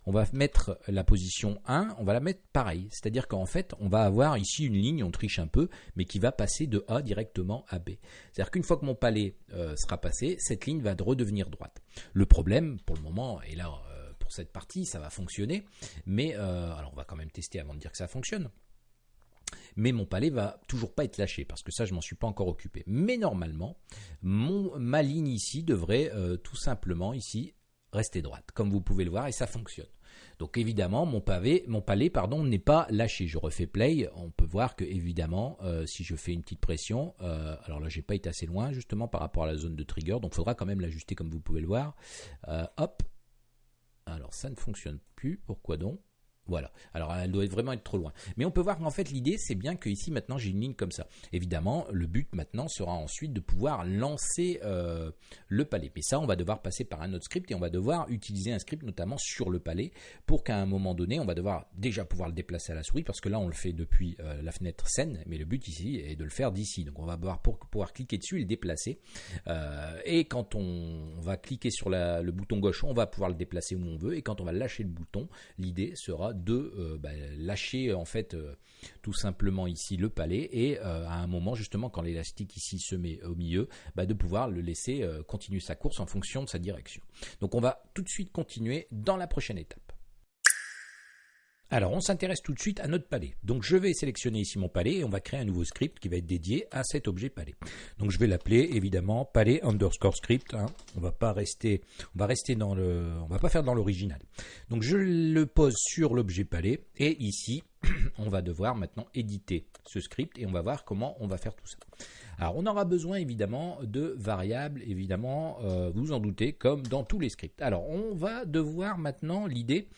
[SPEAKER 1] on va mettre la position 1, on va la mettre pareil. C'est-à-dire qu'en fait, on va avoir ici une ligne, on triche un peu, mais qui va passer de A directement à B. C'est-à-dire qu'une fois que mon palais euh, sera passé, cette ligne va redevenir droite. Le problème, pour le moment, et là, euh, pour cette partie, ça va fonctionner, mais euh, alors on va quand même tester avant de dire que ça fonctionne mais mon palais va toujours pas être lâché parce que ça je m'en suis pas encore occupé. Mais normalement, ma ligne ici devrait tout simplement ici rester droite, comme vous pouvez le voir, et ça fonctionne. Donc évidemment, mon pavé, mon palais, pardon, n'est pas lâché. Je refais play, on peut voir que évidemment, euh, si je fais une petite pression, euh, alors là, j'ai pas été assez loin justement par rapport à la zone de trigger, donc il faudra quand même l'ajuster comme vous pouvez le voir. Euh, hop, alors ça ne fonctionne plus. Pourquoi donc? Voilà. Alors elle doit vraiment être trop loin. Mais on peut voir qu'en fait l'idée c'est bien que ici maintenant j'ai une ligne comme ça. Évidemment, le but maintenant sera ensuite de pouvoir lancer euh, le palais. Mais ça, on va devoir passer par un autre script et on va devoir utiliser un script notamment sur le palais pour qu'à un moment donné, on va devoir déjà pouvoir le déplacer à la souris parce que là on le fait depuis euh, la fenêtre scène, mais le but ici est de le faire d'ici. Donc on va pouvoir cliquer dessus et le déplacer. Euh, et quand on, va cliquer sur le bouton gauche, on va pouvoir le déplacer où on veut. Et quand on va lâcher le bouton, l'idée sera de euh, bah, lâcher en fait euh, tout simplement ici le palais et euh, à un moment justement quand l'élastique ici se met au milieu, bah, de pouvoir le laisser continuer sa course en fonction de sa direction. Donc on va tout de suite continuer dans la prochaine étape. Alors, on s'intéresse tout de suite à notre palais. Donc, je vais sélectionner ici mon palais et on va créer un nouveau script qui va être dédié à cet objet palais. Donc, je vais l'appeler évidemment palais underscore script. Hein. On va pas rester, on va rester dans le, on va pas faire dans l'original. Donc, je le pose sur l'objet palais et ici, on va devoir maintenant éditer ce script et on va voir comment on va faire tout ça. Alors, on aura besoin évidemment de variables, évidemment, euh, vous en doutez, comme dans tous les scripts. Alors, on va devoir maintenant l'idée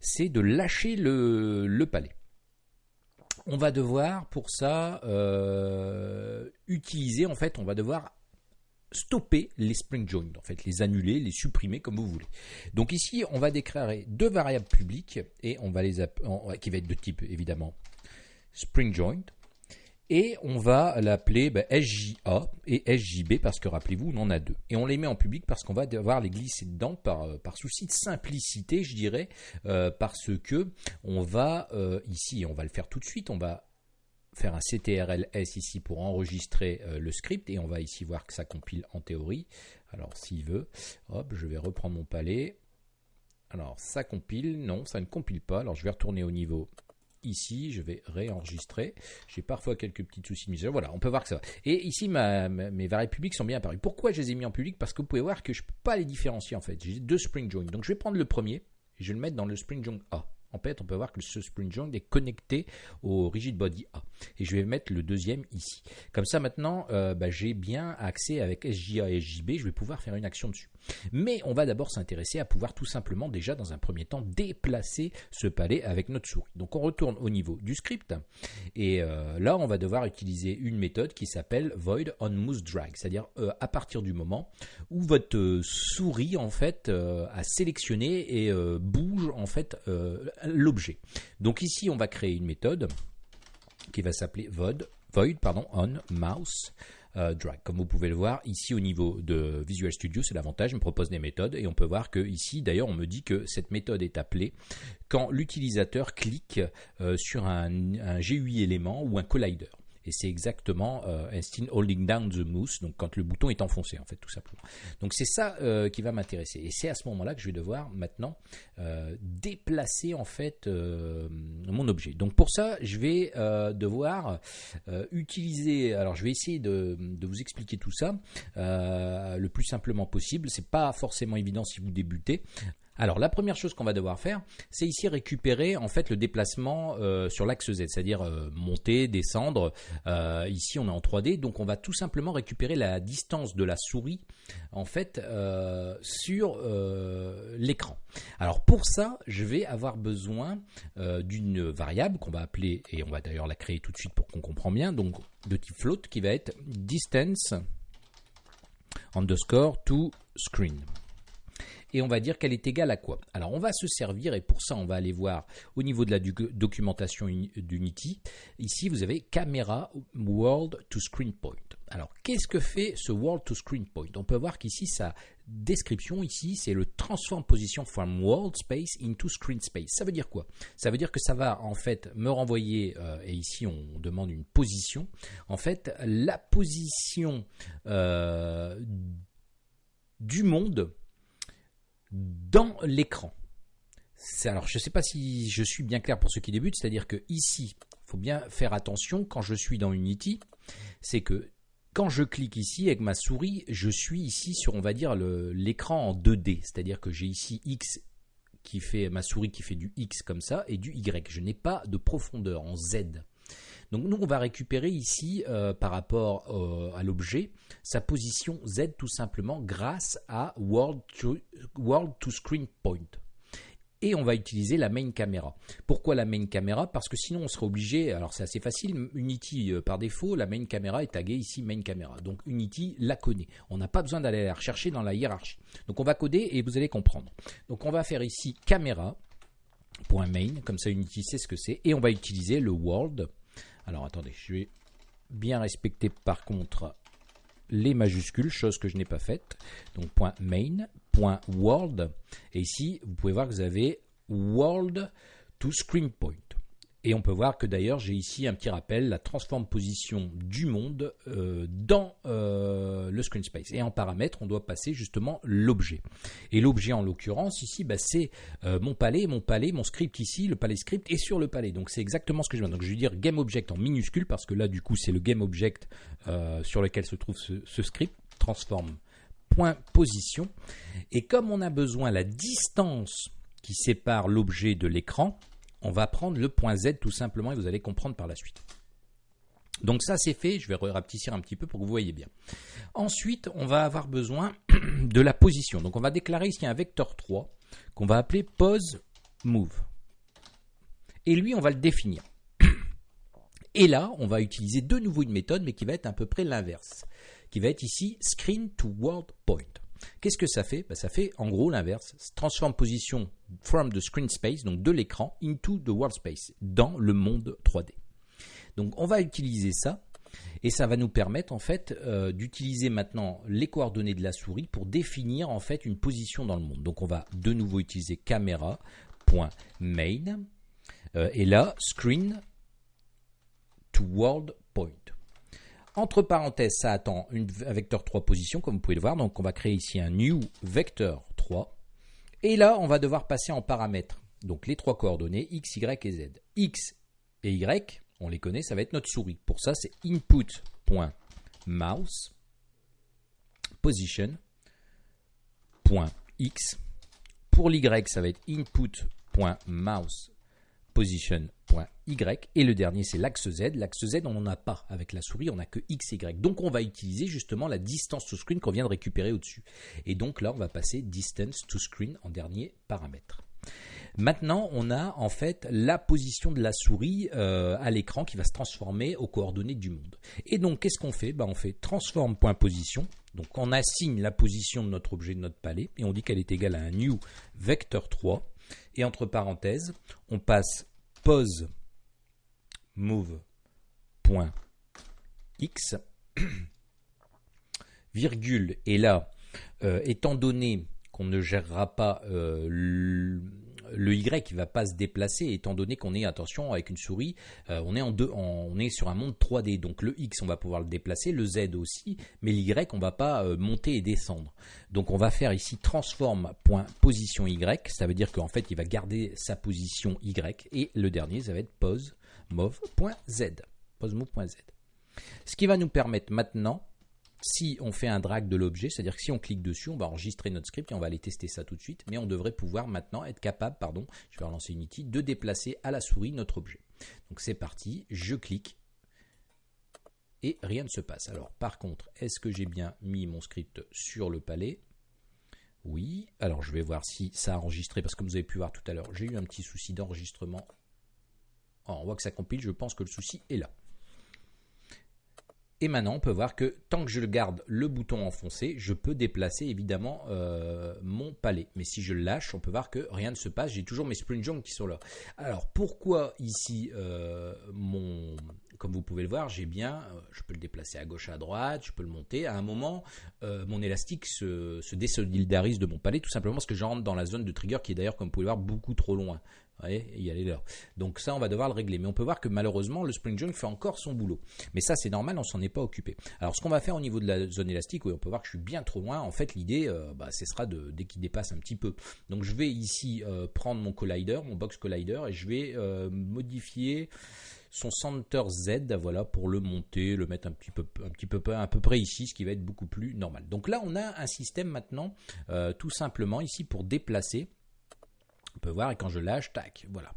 [SPEAKER 1] c'est de lâcher le, palais. On va devoir pour ça euh, utiliser, en fait, on va devoir stopper les spring joints, en fait, les annuler, les supprimer comme vous voulez. Donc ici, on va déclarer deux variables publiques et on va les qui va être de type évidemment spring joint et on va l'appeler bah, SJA et SJB parce que rappelez-vous, on en a deux. Et on les met en public parce qu'on va devoir les glisser dedans par, euh, par souci de simplicité, je dirais, euh, parce que on va euh, ici, on va le faire tout de suite, on va faire un CTRLS ici pour enregistrer le script et on va ici voir que ça compile en théorie. Alors s'il veut, hop, je vais reprendre mon palais. Alors ça compile, non, ça ne compile pas. Alors je vais retourner au niveau Ici, je vais réenregistrer. J'ai parfois quelques petits soucis de Voilà, on peut voir que ça va. Et ici, mes variables publiques sont bien apparues. Pourquoi je les ai mis en public? Parce que vous pouvez voir que je ne peux pas les différencier en fait. J'ai deux spring joints. Donc je vais prendre le premier et je vais le mettre dans le spring joint A en fait, on peut voir que ce spring joint est connecté au rigid body A. Et je vais mettre le deuxième ici. Comme ça, maintenant, euh, bah, j'ai bien accès avec SJA et SJB. Je vais pouvoir faire une action dessus. Mais on va d'abord s'intéresser à pouvoir tout simplement déjà dans un premier temps déplacer ce palais avec notre souris. Donc on retourne au niveau du script et euh, là on va devoir utiliser une méthode qui s'appelle void on mouse drag, c'est-à-dire euh, à partir du moment où votre souris en fait a sélectionné et bouge en fait l'objet. Donc ici, on va créer une méthode qui va s'appeler void, void pardon, on mouse euh. Comme vous pouvez le voir, ici au niveau de Visual Studio, c'est l'avantage, je me propose des méthodes et on peut voir que ici, d'ailleurs, on me dit que cette méthode est appelée quand l'utilisateur clique euh, sur un GUI élément ou un collider et c'est exactement euh, holding down the mouse, donc quand le bouton est enfoncé en fait tout simplement. Donc c'est ça euh, qui va m'intéresser et c'est à ce moment-là que je vais devoir maintenant euh, déplacer en fait euh, mon objet. Donc pour ça je vais devoir utiliser, alors je vais essayer de, de vous expliquer tout ça le plus simplement possible. C'est pas forcément évident si vous débutez. Alors la première chose qu'on va devoir faire, c'est ici récupérer en fait le déplacement euh, sur l'axe Z, c'est-à-dire euh, monter, descendre. Euh, ici on est en 3D, donc on va tout simplement récupérer la distance de la souris en fait sur l'écran. Alors pour ça, je vais avoir besoin d'une variable qu'on va appeler, et on va d'ailleurs la créer tout de suite pour qu'on comprenne bien, donc de type float qui va être distance underscore to screen et on va dire qu'elle est égale à quoi? Alors on va se servir, et pour ça on va aller voir au niveau de la documentation d'Unity, ici vous avez caméra world to screen point. Alors qu'est-ce que fait ce world to screen point? On peut voir qu'ici sa description ici c'est le transform position from world space into screen space. Ça veut dire quoi? Ça veut dire que ça va en fait me renvoyer, euh, et ici on demande une position, en fait la position euh, du monde dans l'écran. Alors, je ne sais pas si je suis bien clair pour ceux qui débutent, c'est-à-dire que ici, il faut bien faire attention quand je suis dans Unity, c'est que quand je clique ici avec ma souris, je suis ici sur, on va dire, l'écran en 2D, c'est-à-dire que j'ai ici X qui fait ma souris qui fait du X comme ça et du Y. Je n'ai pas de profondeur en Z. Donc nous, on va récupérer ici, euh, par rapport euh, à l'objet, sa position Z tout simplement grâce à World to, World Screen Point. et on va utiliser la main camera. Pourquoi la main camera Parce que sinon on serait obligé, alors c'est assez facile, Unity euh, par défaut, la main camera est taguée ici main camera. Donc Unity la connaît. On n'a pas besoin d'aller la rechercher dans la hiérarchie. Donc on va coder et vous allez comprendre. Donc on va faire ici caméra .main, comme ça Unity sait ce que c'est, et on va utiliser le world. Alors attendez, je vais bien respecter par contre les majuscules, chose que je n'ai pas faite. Donc .main, .world, et ici vous pouvez voir que vous avez world to screen point. Et on peut voir que d'ailleurs j'ai ici un petit rappel, la transforme position du monde euh, dans euh, le screen space. Et en paramètre, on doit passer justement l'objet. Et l'objet en l'occurrence ici, bah, c'est euh, mon palais, mon palais, mon script ici, le palais script est sur le palais. Donc c'est exactement ce que je veux. Donc je vais dire game object en minuscule parce que là du coup c'est le game object sur lequel se trouve ce, script transforme point position. Et comme on a besoin la distance qui sépare l'objet de l'écran, on va prendre le point Z tout simplement et vous allez comprendre par la suite. Donc ça c'est fait, je vais rapetisser un petit peu pour que vous voyez bien. Ensuite, on va avoir besoin de la position. Donc on va déclarer ici un vecteur 3 qu'on va appeler pose move. Et lui, on va le définir. Et là, on va utiliser de nouveau une méthode, mais qui va être à peu près l'inverse, qui va être ici screen to world point. Qu'est-ce que ça fait? Bah, Ça fait en gros l'inverse. Transforme position from the screen space, donc de l'écran, into the world space, dans le monde 3D. Donc on va utiliser ça et ça va nous permettre en fait euh, d'utiliser maintenant les coordonnées de la souris pour définir en fait une position dans le monde. Donc on va de nouveau utiliser caméra.main euh, et là screen to world point. Entre parenthèses, ça attend un vecteur 3 position, comme vous pouvez le voir. Donc, on va créer ici un new vecteur 3. Et là, on va devoir passer en paramètres. Donc, les trois coordonnées, x, y et z. x et y, on les connaît, ça va être notre souris. Pour ça, c'est input.mouse position.x. Pour l'y, ça va être input.mouse position et le dernier c'est l'axe Z. L'axe Z on n'en a pas avec la souris, on n'a que X Y. Donc on va utiliser justement la distance to screen qu'on vient de récupérer au-dessus. Et donc là on va passer distance to screen en dernier paramètre. Maintenant, on a en fait la position de la souris euh, à l'écran qui va se transformer aux coordonnées du monde. Et donc, qu'est-ce qu'on fait? Ben, On fait transform.position. Donc, on assigne la position de notre objet, de notre palais, et on dit qu'elle est égale à un new vecteur 3. Et entre parenthèses, on passe pose move.x virgule. Et là euh, étant donné qu'on ne gérera pas euh, le, Y qui va pas se déplacer étant donné qu'on est attention avec une souris euh, on est en deux on est sur un monde 3D donc le X on va pouvoir le déplacer le Z aussi mais l'Y on va pas monter et descendre. Donc on va faire ici transform.position Y ça veut dire qu'en fait il va garder sa position Y et le dernier ça va être pose. Ce qui va nous permettre maintenant, si on fait un drag de l'objet, c'est-à-dire que si on clique dessus, on va enregistrer notre script et on va aller tester ça tout de suite, mais on devrait pouvoir maintenant être capable, pardon, je vais relancer Unity, de déplacer à la souris notre objet. Donc c'est parti, je clique et rien ne se passe. Alors par contre, est-ce que j'ai bien mis mon script sur le palais? Oui, alors je vais voir si ça a enregistré, parce que comme vous avez pu voir tout à l'heure, j'ai eu un petit souci d'enregistrement on voit que ça compile, je pense que le souci est là. Et maintenant, on peut voir que tant que je garde le bouton enfoncé, je peux déplacer évidemment euh, mon palais. Mais si je le lâche, on peut voir que rien ne se passe. J'ai toujours mes spring jump qui sont là. Alors pourquoi ici, euh, mon, comme vous pouvez le voir, j'ai bien, euh, je peux le déplacer à gauche, à droite, je peux le monter. À un moment, mon élastique se, se, désolidarise de mon palais, tout simplement parce que j'entre dans la zone de trigger qui est d'ailleurs, comme vous pouvez le voir, beaucoup trop loin voyez, y aller là. Donc ça, on va devoir le régler. Mais on peut voir que malheureusement, le Spring Junk fait encore son boulot. Mais ça, c'est normal, on s'en est pas occupé. Alors ce qu'on va faire au niveau de la zone élastique, oui, on peut voir que je suis bien trop loin. En fait, l'idée, euh, bah, ce sera de, dès qu'il dépasse un petit peu. Donc je vais ici euh, prendre mon collider, mon box collider, et je vais euh, modifier son center Z, voilà, pour le monter, le mettre un petit peu, un petit peu, à peu près ici, ce qui va être beaucoup plus normal. Donc là, on a un système maintenant, tout simplement ici pour déplacer on peut voir, et quand je lâche, tac, voilà.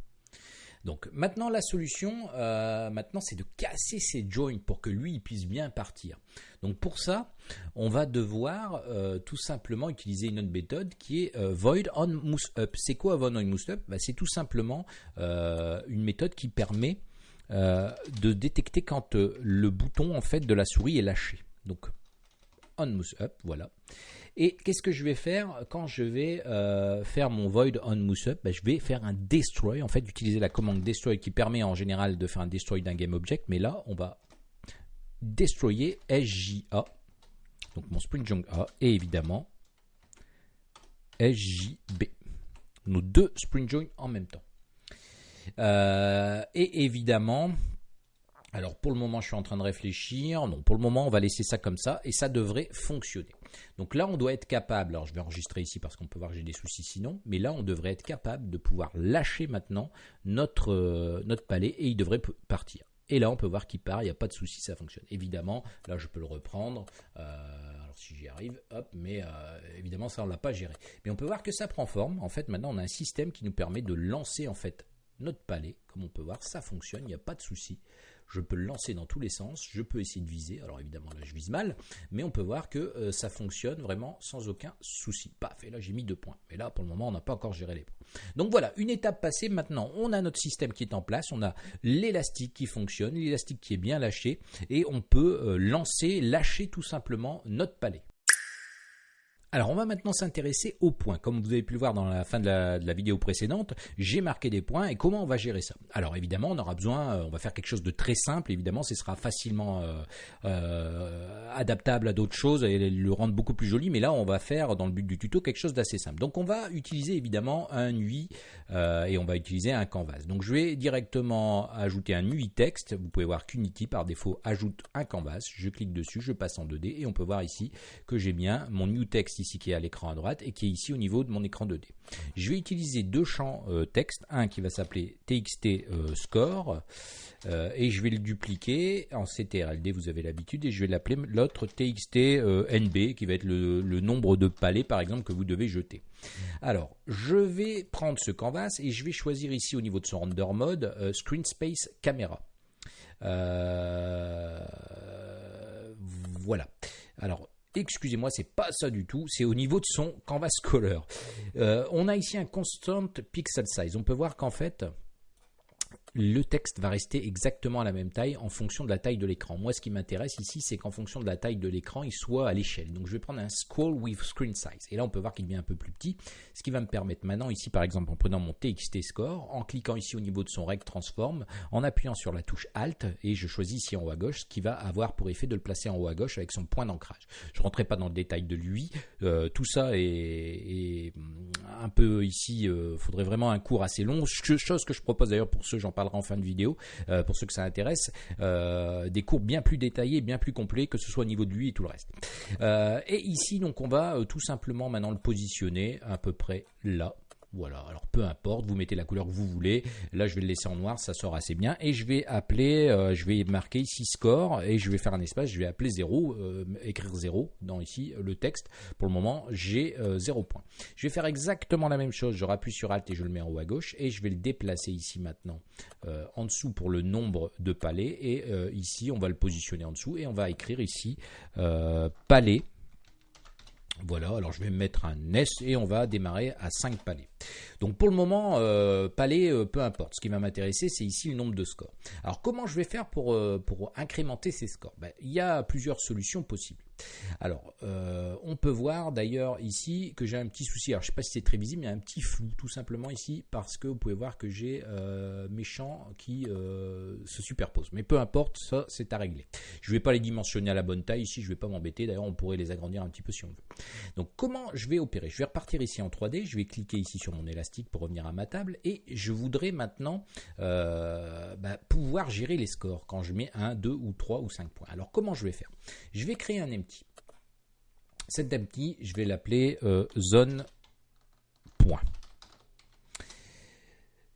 [SPEAKER 1] Donc maintenant la solution, euh, maintenant c'est de casser ces joints pour que lui il puisse bien partir. Donc pour ça, on va devoir euh, tout simplement utiliser une autre méthode qui est euh, void on move up. C'est quoi void on move up? Bah, C'est tout simplement une méthode qui permet de détecter quand le bouton en fait de la souris est lâché. Donc on move up, voilà. Et qu'est-ce que je vais faire quand je vais euh, faire mon void on move up? Ben, Je vais faire un destroy, en fait, utiliser la commande destroy qui permet en général de faire un destroy d'un game object. Mais là, on va destroyer SJA, donc mon Spring Junk A, et évidemment SJB. Nos deux Spring Join en même temps. Euh, et évidemment, alors pour le moment, je suis en train de réfléchir. Non, pour le moment, on va laisser ça comme ça et ça devrait fonctionner. Donc là, on doit être capable, alors je vais enregistrer ici parce qu'on peut voir que j'ai des soucis sinon, mais là, on devrait être capable de pouvoir lâcher maintenant notre, euh, palais et il devrait partir. Et là, on peut voir qu'il part, il n'y a pas de souci, ça fonctionne. Évidemment, là, je peux le reprendre. Euh, alors, si j'y arrive, hop, mais euh, évidemment, ça, on ne l'a pas géré. Mais on peut voir que ça prend forme. En fait, maintenant, on a un système qui nous permet de lancer, en fait, notre palais. Comme on peut voir, ça fonctionne, il n'y a pas de souci je peux le lancer dans tous les sens, je peux essayer de viser, alors évidemment là je vise mal, mais on peut voir que euh, ça fonctionne vraiment sans aucun souci. Paf, et là j'ai mis deux points, mais là pour le moment on n'a pas encore géré les points. Donc voilà, une étape passée, maintenant on a notre système qui est en place, on a l'élastique qui fonctionne, l'élastique qui est bien lâché, et on peut euh, lancer, lâcher tout simplement notre palais. Alors on va maintenant s'intéresser aux points. Comme vous avez pu le voir dans la fin de la, vidéo précédente, j'ai marqué des points et comment on va gérer ça. Alors évidemment on aura besoin, euh, on va faire quelque chose de très simple, évidemment ce sera facilement euh, euh, adaptable à d'autres choses et le rendre beaucoup plus joli, mais là on va faire dans le but du tuto quelque chose d'assez simple. Donc on va utiliser évidemment un UI et on va utiliser un canvas. Donc je vais directement ajouter un UI texte, vous pouvez voir qu'Unity par défaut ajoute un canvas, je clique dessus, je passe en 2D et on peut voir ici que j'ai bien mon new text ici qui est à l'écran à droite et qui est ici au niveau de mon écran 2D. Je vais utiliser deux champs euh, texte, un qui va s'appeler txt euh, score euh, et je vais le dupliquer en ctrld, vous avez l'habitude, et je vais l'appeler l'autre txt nb qui va être le, nombre de palais par exemple que vous devez jeter. Alors, je vais prendre ce canvas et je vais choisir ici au niveau de son render mode screen space camera. voilà. Alors, excusez-moi, c'est pas ça du tout, c'est au niveau de son canvas color. Euh, on a ici un constant pixel size. On peut voir qu'en fait, le texte va rester exactement à la même taille en fonction de la taille de l'écran. Moi, ce qui m'intéresse ici, c'est qu'en fonction de la taille de l'écran, il soit à l'échelle. Donc, je vais prendre un scroll with screen size. Et là, on peut voir qu'il devient un peu plus petit, ce qui va me permettre maintenant, ici, par exemple, en prenant mon TXT score, en cliquant ici au niveau de son rect transform, en appuyant sur la touche Alt, et je choisis ici en haut à gauche, ce qui va avoir pour effet de le placer en haut à gauche avec son point d'ancrage. Je ne rentrerai pas dans le détail de lui. Euh, tout ça est, un peu ici, il euh, faudrait vraiment un cours assez long, chose que je propose d'ailleurs pour ceux, j'en parlerai en fin de vidéo, euh, pour ceux que ça intéresse, euh, des cours bien plus détaillés, bien plus complets, que ce soit au niveau de lui et tout le reste. Euh, et ici, donc, on va tout simplement maintenant le positionner à peu près là. Voilà, alors peu importe, vous mettez la couleur que vous voulez. Là, je vais le laisser en noir, ça sort assez bien. Et je vais appeler, euh, je vais marquer ici score et je vais faire un espace, je vais appeler 0, euh, écrire 0 dans ici le texte. Pour le moment, j'ai 0 euh, points. Je vais faire exactement la même chose, je rappuie sur Alt et je le mets en haut à gauche et je vais le déplacer ici maintenant en dessous pour le nombre de palais et ici on va le positionner en dessous et on va écrire ici palais voilà, alors je vais mettre un S et on va démarrer à 5 palais. Donc pour le moment, euh, palais, euh, peu importe. Ce qui va m'intéresser, c'est ici le nombre de scores. Alors comment je vais faire pour, euh, incrémenter ces scores? Ben, Il y a plusieurs solutions possibles. Alors, on peut voir d'ailleurs ici que j'ai un petit souci. Alors, je ne sais pas si c'est très visible, mais il y a un petit flou tout simplement ici parce que vous pouvez voir que j'ai mes champs qui se superposent. Mais peu importe, ça c'est à régler. Je ne vais pas les dimensionner à la bonne taille ici, je ne vais pas m'embêter. D'ailleurs, on pourrait les agrandir un petit peu si on veut. Donc, comment je vais opérer? Je vais repartir ici en 3D. Je vais cliquer ici sur mon élastique pour revenir à ma table et je voudrais maintenant bah, pouvoir gérer les scores quand je mets 1, 2 ou 3 ou 5 points. Alors, comment je vais faire? Je vais créer un empty cet empty, je vais l'appeler euh, zone point.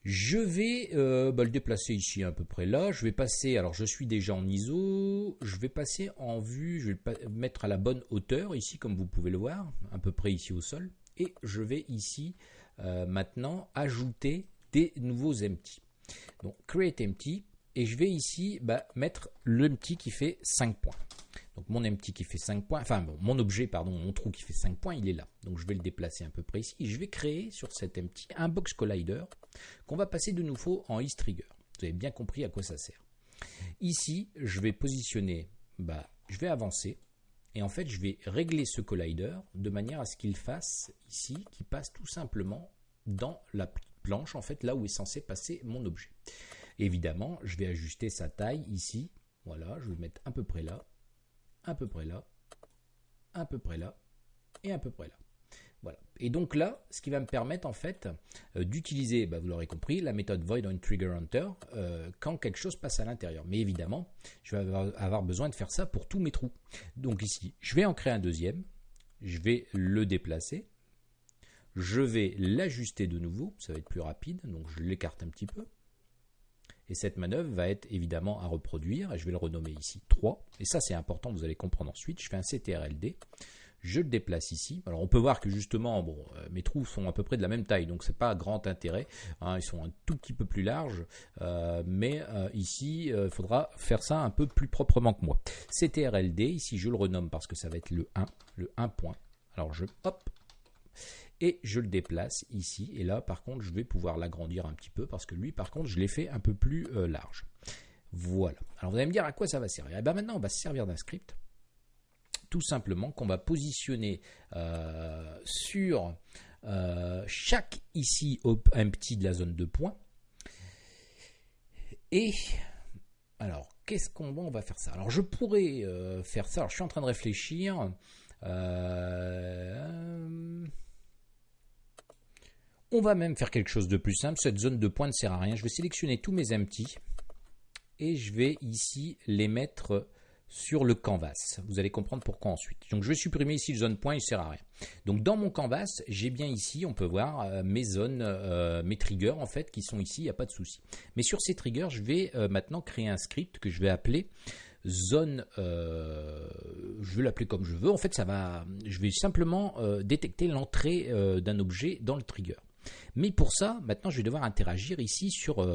[SPEAKER 1] Je vais euh, bah, le déplacer ici à peu près là. Je vais passer, alors je suis déjà en ISO, je vais passer en vue, je vais le mettre à la bonne hauteur ici comme vous pouvez le voir, à peu près ici au sol. Et je vais ici euh, maintenant ajouter des nouveaux empty. Donc create empty et je vais ici bah, mettre l'empty qui fait 5 points. Donc mon empty qui fait 5 points, enfin mon objet, pardon, mon trou qui fait 5 points, il est là. Donc je vais le déplacer un peu près ici. Je vais créer sur cet empty un box collider qu'on va passer de nouveau en trigger. Vous avez bien compris à quoi ça sert. Ici, je vais positionner, bah, je vais avancer. Et en fait, je vais régler ce collider de manière à ce qu'il fasse ici, qui passe tout simplement dans la planche, en fait, là où est censé passer mon objet. Évidemment, je vais ajuster sa taille ici. Voilà, je vais le mettre à peu près là, à peu près là, à peu près là et à peu près là. Et donc là, ce qui va me permettre en fait euh, d'utiliser, bah, vous l'aurez compris, la méthode void on trigger hunter euh, quand quelque chose passe à l'intérieur. Mais évidemment, je vais avoir, besoin de faire ça pour tous mes trous. Donc ici, je vais en créer un deuxième, je vais le déplacer, je vais l'ajuster de nouveau, ça va être plus rapide, donc je l'écarte un petit peu. Et cette manœuvre va être évidemment à reproduire, et je vais le renommer ici 3. Et ça c'est important, vous allez comprendre ensuite. Je fais un CTRLD, je le déplace ici. Alors on peut voir que justement, euh, mes trous sont à peu près de la même taille, donc c'est pas grand intérêt. Hein. ils sont un tout petit peu plus larges, euh, mais euh, ici, il faudra faire ça un peu plus proprement que moi. CTRLD, ici je le renomme parce que ça va être le 1, le 1 point. Alors je, hop, et je le déplace ici. Et là, par contre, je vais pouvoir l'agrandir un petit peu parce que lui, par contre, je l'ai fait un peu plus large. Voilà. Alors vous allez me dire à quoi ça va servir? Et eh bien maintenant, on va se servir d'un script tout simplement qu'on va positionner euh, sur euh, chaque ici un petit de la zone de points. Et alors, qu'est-ce qu'on va, on va faire ça? Alors, je pourrais faire ça. Alors, je suis en train de réfléchir. On va même faire quelque chose de plus simple. Cette zone de pointe ne sert à rien. Je vais sélectionner tous mes empty et je vais ici les mettre sur le canvas. Vous allez comprendre pourquoi ensuite. Donc je vais supprimer ici le zone point, il ne sert à rien. Donc dans mon canvas, j'ai bien ici, on peut voir euh, mes zones, euh, mes triggers en fait qui sont ici, il n'y a pas de souci. Mais sur ces triggers, je vais euh, maintenant créer un script que je vais appeler zone, je vais l'appeler comme je veux. En fait, ça va, je vais simplement détecter l'entrée d'un objet dans le trigger. Mais pour ça, maintenant, je vais devoir interagir ici sur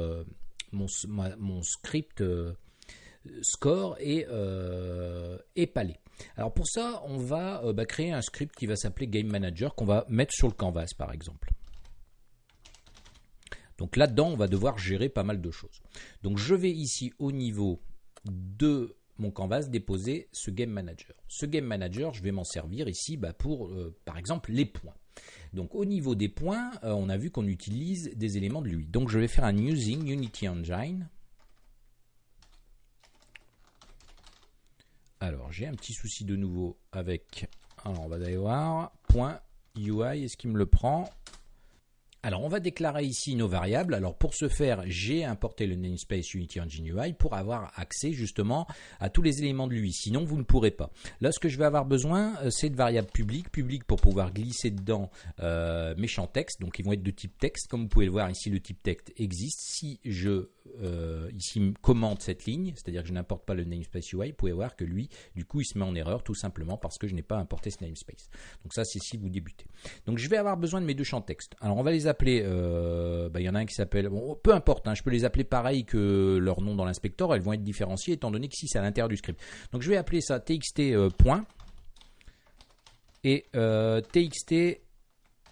[SPEAKER 1] mon, script score et, euh, palais. Alors pour ça, on va bah, créer un script qui va s'appeler Game Manager qu'on va mettre sur le canvas par exemple. Donc là-dedans, on va devoir gérer pas mal de choses. Donc je vais ici au niveau de mon canvas déposer ce Game Manager. Ce Game Manager, je vais m'en servir ici bah, pour, par exemple, les points. Donc au niveau des points, euh, on a vu qu'on utilise des éléments de lui. Donc je vais faire un using Unity Engine. Alors j'ai un petit souci de nouveau avec, alors on va aller voir, point UI, est-ce qu'il me le prend? Alors, on va déclarer ici nos variables. Alors, pour ce faire, j'ai importé le namespace Unity Engine UI pour avoir accès justement à tous les éléments de lui. Sinon, vous ne pourrez pas. Là, ce que je vais avoir besoin, euh, c'est de variables publiques. Publiques pour pouvoir glisser dedans euh, mes champs texte. Donc, ils vont être de type texte. Comme vous pouvez le voir ici, le type texte existe. Si je euh, ici commente cette ligne, c'est-à-dire que je n'importe pas le namespace UI, vous pouvez voir que lui, du coup, il se met en erreur tout simplement parce que je n'ai pas importé ce namespace. Donc ça, c'est si vous débutez. Donc je vais avoir besoin de mes deux champs texte. Alors on va les appeler, euh, bah, il y en a un qui s'appelle, peu importe, hein, je peux les appeler pareil que leur nom dans l'inspecteur, elles vont être différenciées étant donné que si c'est à l'intérieur du script. Donc je vais appeler ça txt euh, et txt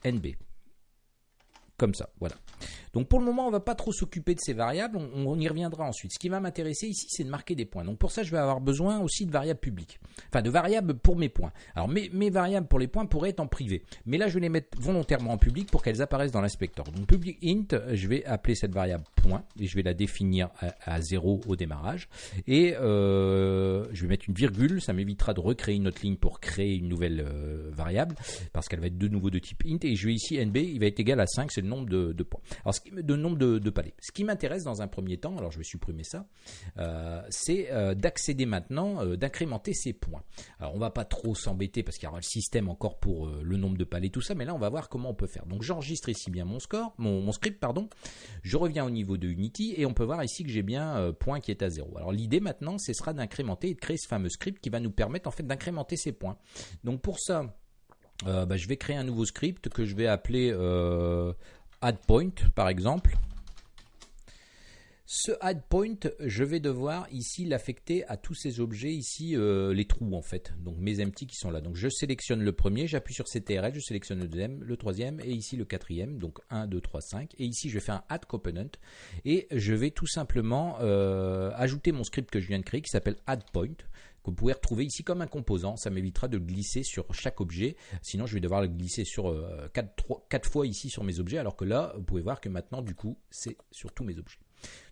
[SPEAKER 1] nb. Comme ça, voilà. Donc pour le moment, on va pas trop s'occuper de ces variables, on, y reviendra ensuite. Ce qui va m'intéresser ici, c'est de marquer des points. Donc pour ça, je vais avoir besoin aussi de variables publiques. Enfin, de variables pour mes points. Alors mes, variables pour les points pourraient être en privé. Mais là, je vais les mettre volontairement en public pour qu'elles apparaissent dans l'inspecteur. Donc public int, je vais appeler cette variable point et je vais la définir à, 0 au démarrage. Et euh, je vais mettre une virgule, ça m'évitera de recréer une autre ligne pour créer une nouvelle euh, variable parce qu'elle va être de nouveau de type int. Et je vais ici nb, il va être égal à 5, c'est nombre de, de points. Alors de nombre de, palais. Ce qui m'intéresse dans un premier temps, alors je vais supprimer ça, euh, c'est euh, d'accéder maintenant, euh, d'incrémenter ces points. Alors on va pas trop s'embêter parce qu'il y aura le système encore pour le nombre de palais, tout ça, mais là on va voir comment on peut faire. Donc j'enregistre ici bien mon score, mon, script, pardon. Je reviens au niveau de Unity et on peut voir ici que j'ai bien point qui est à 0. Alors l'idée maintenant, ce sera d'incrémenter et de créer ce fameux script qui va nous permettre en fait d'incrémenter ces points. Donc pour ça, bah, je vais créer un nouveau script que je vais appeler add point par exemple. Ce add point, je vais devoir ici l'affecter à tous ces objets ici, euh, les trous en fait, donc mes empty qui sont là. Donc je sélectionne le premier, j'appuie sur CTRL, je sélectionne le deuxième, le troisième et ici le quatrième, donc 1, 2, 3, 5. Et ici je faire un add component et je vais tout simplement euh, ajouter mon script que je viens de créer qui s'appelle add point que vous pouvez retrouver ici comme un composant. Ça m'évitera de glisser sur chaque objet. Sinon, je vais devoir le glisser sur 4, euh, 4 fois ici sur mes objets. Alors que là, vous pouvez voir que maintenant, du coup, c'est sur tous mes objets.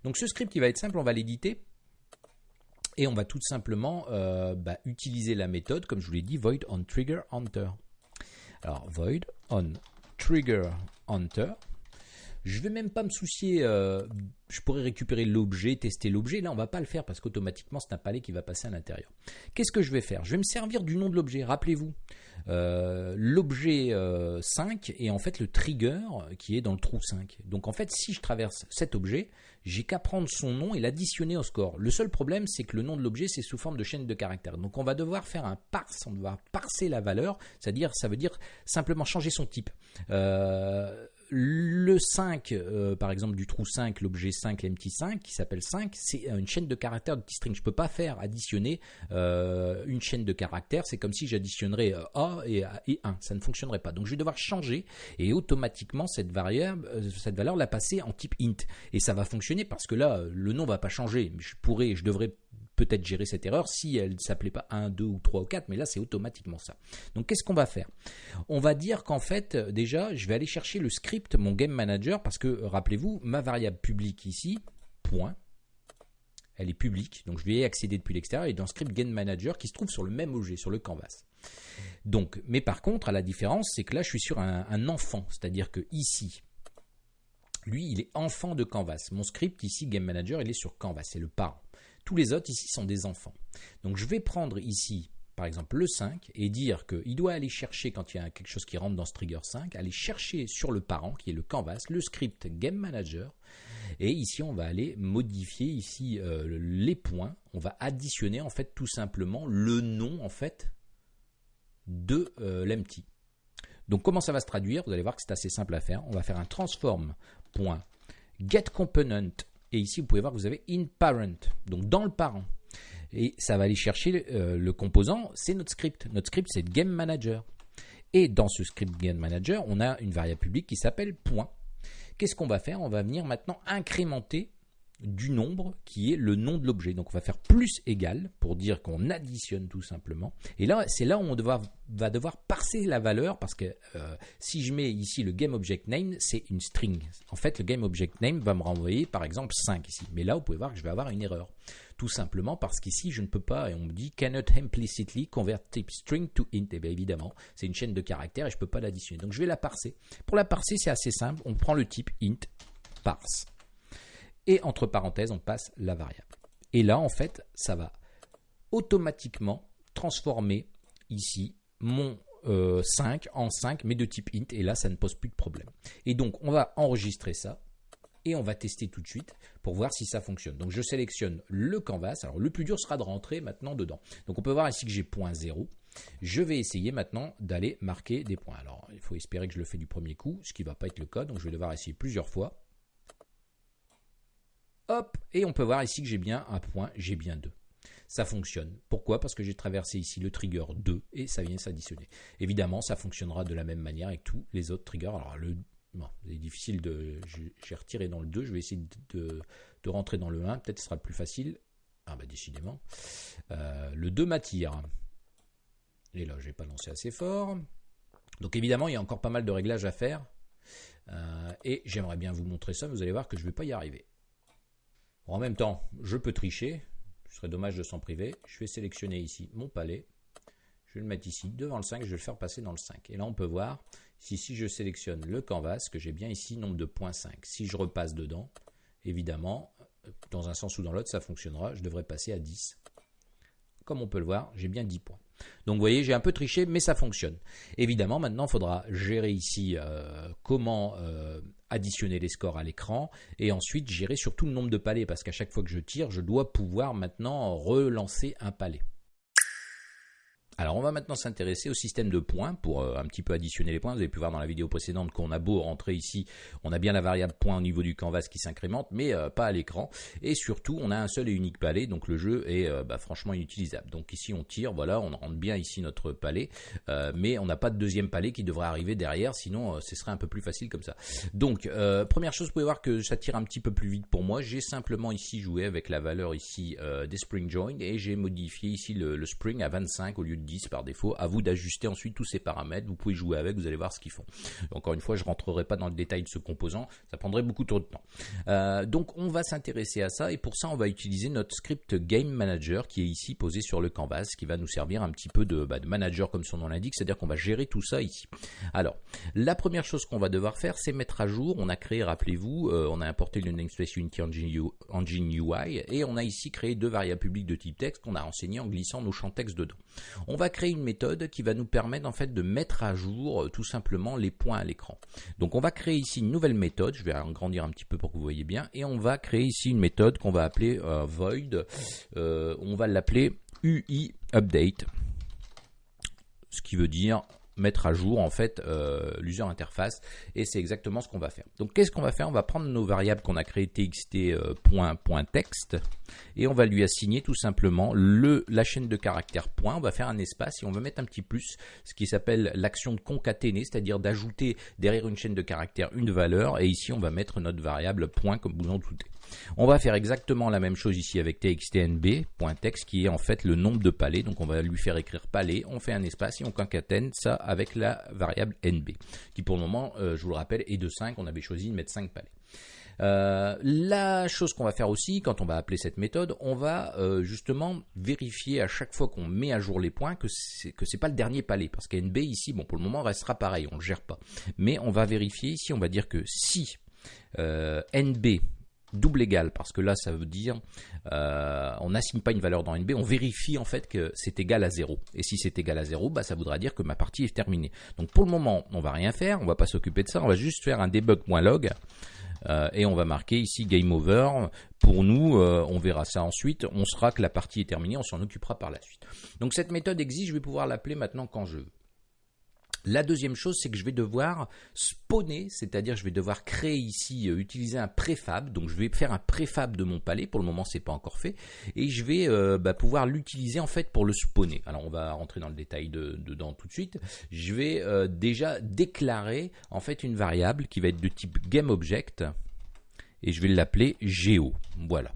[SPEAKER 1] Donc ce script qui va être simple, on va l'éditer et on va tout simplement euh, bah, utiliser la méthode, comme je vous l'ai dit, void on trigger enter. Alors void on trigger enter. Je vais même pas me soucier, euh, je pourrais récupérer l'objet, tester l'objet. Là, on va pas le faire parce qu'automatiquement, c'est un palais qui va passer à l'intérieur. Qu'est-ce que je vais faire? Je vais me servir du nom de l'objet. Rappelez-vous, euh, l'objet 5 est en fait le trigger qui est dans le trou 5. Donc en fait, si je traverse cet objet, j'ai qu'à prendre son nom et l'additionner au score. Le seul problème, c'est que le nom de l'objet, c'est sous forme de chaîne de caractères. Donc on va devoir faire un parse, on va parser la valeur, c'est-à-dire, ça veut dire simplement changer son type. Euh, le 5, euh, par exemple, du trou 5, l'objet 5, l'empty 5, qui s'appelle 5, c'est une chaîne de caractères de string. Je ne peux pas faire additionner euh, une chaîne de caractères. C'est comme si j'additionnerais A et, et, 1. Ça ne fonctionnerait pas. Donc je vais devoir changer et automatiquement cette variable, cette valeur la passer en type int. Et ça va fonctionner parce que là, le nom va pas changer. Je pourrais, je devrais peut-être gérer cette erreur si elle ne s'appelait pas 1, 2 ou 3 ou 4, mais là c'est automatiquement ça. Donc qu'est-ce qu'on va faire? On va dire qu'en fait, déjà, je vais aller chercher le script, mon game manager, parce que rappelez-vous, ma variable publique ici, point, elle est publique, donc je vais y accéder depuis l'extérieur, et dans script game manager qui se trouve sur le même objet, sur le canvas. Donc, mais par contre, à la différence, c'est que là je suis sur un, un enfant, c'est-à-dire que ici, lui, il est enfant de Canvas. Mon script ici, Game Manager, il est sur Canvas, c'est le parent. Tous les autres ici sont des enfants. Donc je vais prendre ici, par exemple, le 5 et dire qu'il doit aller chercher, quand il y a quelque chose qui rentre dans ce trigger 5, aller chercher sur le parent, qui est le canvas, le script Game Manager. Et ici, on va aller modifier ici euh, les points. On va additionner en fait tout simplement le nom en fait de euh, l'empty. Donc comment ça va se traduire? Vous allez voir que c'est assez simple à faire. On va faire un transform.getComponent et ici, vous pouvez voir que vous avez in parent, donc dans le parent. Et ça va aller chercher euh, le composant, c'est notre script. Notre script, c'est game manager. Et dans ce script game manager, on a une variable publique qui s'appelle point. Qu'est-ce qu'on va faire? On va venir maintenant incrémenter du nombre qui est le nom de l'objet. Donc on va faire plus égal pour dire qu'on additionne tout simplement. Et là, c'est là où on va devoir parser la valeur parce que euh, si je mets ici le GameObjectName, c'est une string. En fait, le GameObjectName va me renvoyer par exemple 5 ici. Mais là, vous pouvez voir que je vais avoir une erreur. Tout simplement parce qu'ici, je ne peux pas, et on me dit cannot implicitly convert type string to int. Et eh bien évidemment, c'est une chaîne de caractères et je ne peux pas l'additionner. Donc je vais la parser. Pour la parser, c'est assez simple. On prend le type int, parse et entre parenthèses, on passe la variable. Et là, en fait, ça va automatiquement transformer ici mon 5 euh, en 5, mais de type int, et là, ça ne pose plus de problème. Et donc, on va enregistrer ça, et on va tester tout de suite pour voir si ça fonctionne. Donc, je sélectionne le canvas. Alors, le plus dur sera de rentrer maintenant dedans. Donc, on peut voir ici que j'ai point 0. Je vais essayer maintenant d'aller marquer des points. Alors, il faut espérer que je le fais du premier coup, ce qui ne va pas être le cas. Donc, je vais devoir essayer plusieurs fois. Hop, et on peut voir ici que j'ai bien un point, j'ai bien deux. Ça fonctionne. Pourquoi? Parce que j'ai traversé ici le trigger 2 et ça vient s'additionner. Évidemment, ça fonctionnera de la même manière avec tous les autres triggers. Alors, le, bon, c'est difficile de. J'ai retiré dans le 2, je vais essayer de, rentrer dans le 1, peut-être ce sera plus facile. Ah, bah, décidément. Euh, le 2 m'attire. Et là, je n'ai pas lancé assez fort. Donc, évidemment, il y a encore pas mal de réglages à faire. Euh, et j'aimerais bien vous montrer ça, vous allez voir que je ne vais pas y arriver. En même temps, je peux tricher. Ce serait dommage de s'en priver. Je vais sélectionner ici mon palais. Je vais le mettre ici devant le 5. Je vais le faire passer dans le 5. Et là, on peut voir si, je sélectionne le canvas, que j'ai bien ici nombre de 0.5. Si je repasse dedans, évidemment, dans un sens ou dans l'autre, ça fonctionnera. Je devrais passer à 10. Comme on peut le voir, j'ai bien 10 points. Donc vous voyez, j'ai un peu triché, mais ça fonctionne. Évidemment, maintenant, il faudra gérer ici euh, comment euh, additionner les scores à l'écran et ensuite gérer surtout le nombre de palais parce qu'à chaque fois que je tire, je dois pouvoir maintenant relancer un palais. Alors on va maintenant s'intéresser au système de points pour euh, un petit peu additionner les points. Vous avez pu voir dans la vidéo précédente qu'on a beau rentrer ici, on a bien la variable point au niveau du canvas qui s'incrémente, mais euh, pas à l'écran. Et surtout, on a un seul et unique palais, donc le jeu est euh, bah, franchement inutilisable. Donc ici on tire, voilà, on rentre bien ici notre palais, mais on n'a pas de deuxième palais qui devrait arriver derrière, sinon ce serait un peu plus facile comme ça. Donc première chose, vous pouvez voir que ça tire un petit peu plus vite pour moi. J'ai simplement ici joué avec la valeur ici des spring join et j'ai modifié ici le, le spring à 25 au lieu de 10 par défaut. À vous d'ajuster ensuite tous ces paramètres. Vous pouvez jouer avec, vous allez voir ce qu'ils font. Encore une fois, je rentrerai pas dans le détail de ce composant, ça prendrait beaucoup trop de temps. Euh, donc on va s'intéresser à ça et pour ça on va utiliser notre script Game Manager qui est ici posé sur le canvas, qui va nous servir un petit peu de, bah, manager comme son nom l'indique, c'est-à-dire qu'on va gérer tout ça ici. Alors la première chose qu'on va devoir faire, c'est mettre à jour. On a créé, rappelez-vous, euh, on a importé le namespace Unity Engine UI et on a ici créé deux variables publiques de type texte qu'on a enseigné en glissant nos champs texte dedans. Va créer une méthode qui va nous permettre en fait de mettre à jour euh, tout simplement les points à l'écran. Donc on va créer ici une nouvelle méthode, je vais agrandir un petit peu pour que vous voyez bien, et on va créer ici une méthode qu'on va appeler euh, void, euh, on va l'appeler UI update, ce qui veut dire mettre à jour en fait euh, l'user interface et c'est exactement ce qu'on va faire. Donc qu'est-ce qu'on va faire? On va prendre nos variables qu'on a créées txt.texte euh, et on va lui assigner tout simplement le, la chaîne de caractères point. On va faire un espace et on va mettre un petit plus, ce qui s'appelle l'action de concaténer, c'est-à-dire d'ajouter derrière une chaîne de caractères une valeur et ici on va mettre notre variable point comme vous en doutez. On va faire exactement la même chose ici avec txtnb.text qui est en fait le nombre de palais. Donc on va lui faire écrire palais, on fait un espace et on concatène ça avec la variable nb qui pour le moment, euh, je vous le rappelle, est de 5. On avait choisi de mettre 5 palais. Euh, la chose qu'on va faire aussi, quand on va appeler cette méthode, on va euh, justement vérifier à chaque fois qu'on met à jour les points que c'est que c'est pas le dernier palais, parce qu'NB ici, bon pour le moment restera pareil, on le gère pas. Mais on va vérifier ici, on va dire que si NB double égal, parce que là, ça veut dire, euh, on n'assigne pas une valeur dans NB, on vérifie en fait que c'est égal à 0. Et si c'est égal à 0, bah, ça voudra dire que ma partie est terminée. Donc pour le moment, on va rien faire, on va pas s'occuper de ça, on va juste faire un debug.log. Euh, et on va marquer ici game over. Pour nous, euh, on verra ça ensuite. On sera que la partie est terminée, on s'en occupera par la suite. Donc cette méthode existe, je vais pouvoir l'appeler maintenant quand je veux. La deuxième chose, c'est que je vais devoir spawner, c'est-à-dire je vais devoir créer ici, euh, utiliser un préfab. Donc je vais faire un préfab de mon palais. Pour le moment, c'est pas encore fait, et je vais euh, bah, pouvoir l'utiliser en fait pour le spawner. Alors on va rentrer dans le détail dedans tout de suite. Je vais euh, déjà déclarer en fait une variable qui va être de type GameObject et je vais l'appeler Geo. Voilà.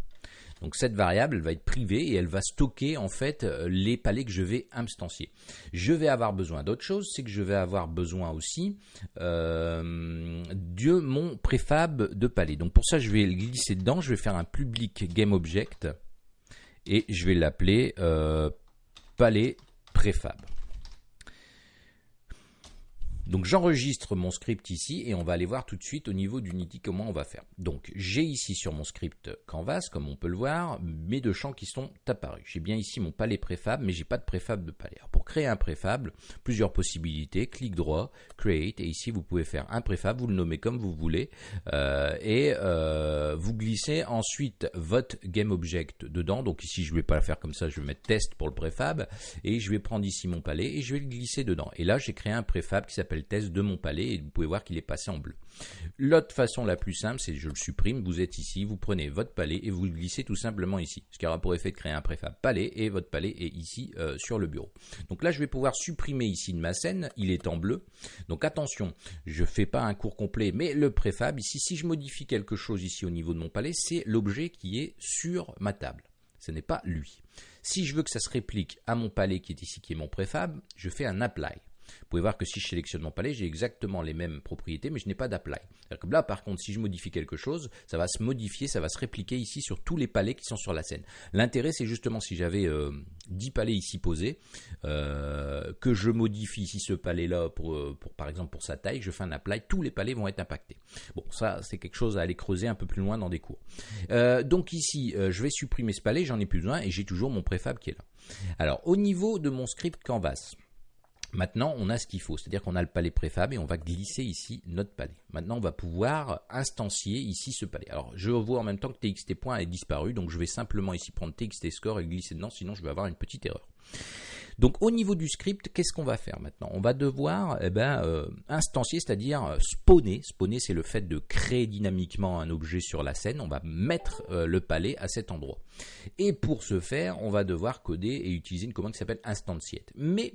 [SPEAKER 1] Donc cette variable, va être privée et elle va stocker en fait euh, les palais que je vais instancier. Je vais avoir besoin d'autre chose, c'est que je vais avoir besoin aussi euh, de mon préfab de palais. Donc pour ça, je vais glisser dedans, je vais faire un public GameObject et je vais l'appeler euh, palais préfab. Donc j'enregistre mon script ici et on va aller voir tout de suite au niveau d'Unity comment on va faire. Donc j'ai ici sur mon script Canvas, comme on peut le voir, mes deux champs qui sont apparus. J'ai bien ici mon palais préfab, mais j'ai pas de préfab de palais. Alors pour créer un préfab, plusieurs possibilités, clic droit, create, et ici vous pouvez faire un préfab, vous le nommez comme vous voulez, euh, et euh, vous glissez ensuite votre GameObject dedans. Donc ici je vais pas le faire comme ça, je vais mettre test pour le préfab, et je vais prendre ici mon palais et je vais le glisser dedans. Et là j'ai créé un préfab qui s'appelle test de mon palais et vous pouvez voir qu'il est passé en bleu. L'autre façon la plus simple, c'est je le supprime, vous êtes ici, vous prenez votre palais et vous le glissez tout simplement ici. Ce qui aura pour effet de créer un préfab palais et votre palais est ici euh, sur le bureau. Donc là, je vais pouvoir supprimer ici de ma scène, il est en bleu. Donc attention, je ne fais pas un cours complet, mais le préfab, ici, si je modifie quelque chose ici au niveau de mon palais, c'est l'objet qui est sur ma table. Ce n'est pas lui. Si je veux que ça se réplique à mon palais qui est ici, qui est mon préfab, je fais un apply. Vous pouvez voir que si je sélectionne mon palais, j'ai exactement les mêmes propriétés, mais je n'ai pas d'apply. Là, par contre, si je modifie quelque chose, ça va se modifier, ça va se répliquer ici sur tous les palais qui sont sur la scène. L'intérêt, c'est justement si j'avais 10 euh, palais ici posés, euh, que je modifie ici ce palais-là euh, pour, par exemple, pour sa taille, je fais un apply, tous les palais vont être impactés. Bon, ça, c'est quelque chose à aller creuser un peu plus loin dans des cours. donc ici, je vais supprimer ce palais, j'en ai plus besoin, et j'ai toujours mon préfab qui est là. Alors, au niveau de mon script Canvas, Maintenant, on a ce qu'il faut, c'est-à-dire qu'on a le palais préfab et on va glisser ici notre palais. Maintenant, on va pouvoir instancier ici ce palais. Alors, je vois en même temps que txt point est disparu, donc je vais simplement ici prendre txt score et glisser dedans, sinon je vais avoir une petite erreur. Donc au niveau du script, qu'est-ce qu'on va faire maintenant? On va devoir eh ben, euh, instancier, c'est-à-dire euh, spawner. Spawner, c'est le fait de créer dynamiquement un objet sur la scène. On va mettre euh, le palais à cet endroit. Et pour ce faire, on va devoir coder et utiliser une commande qui s'appelle instantiate. Mais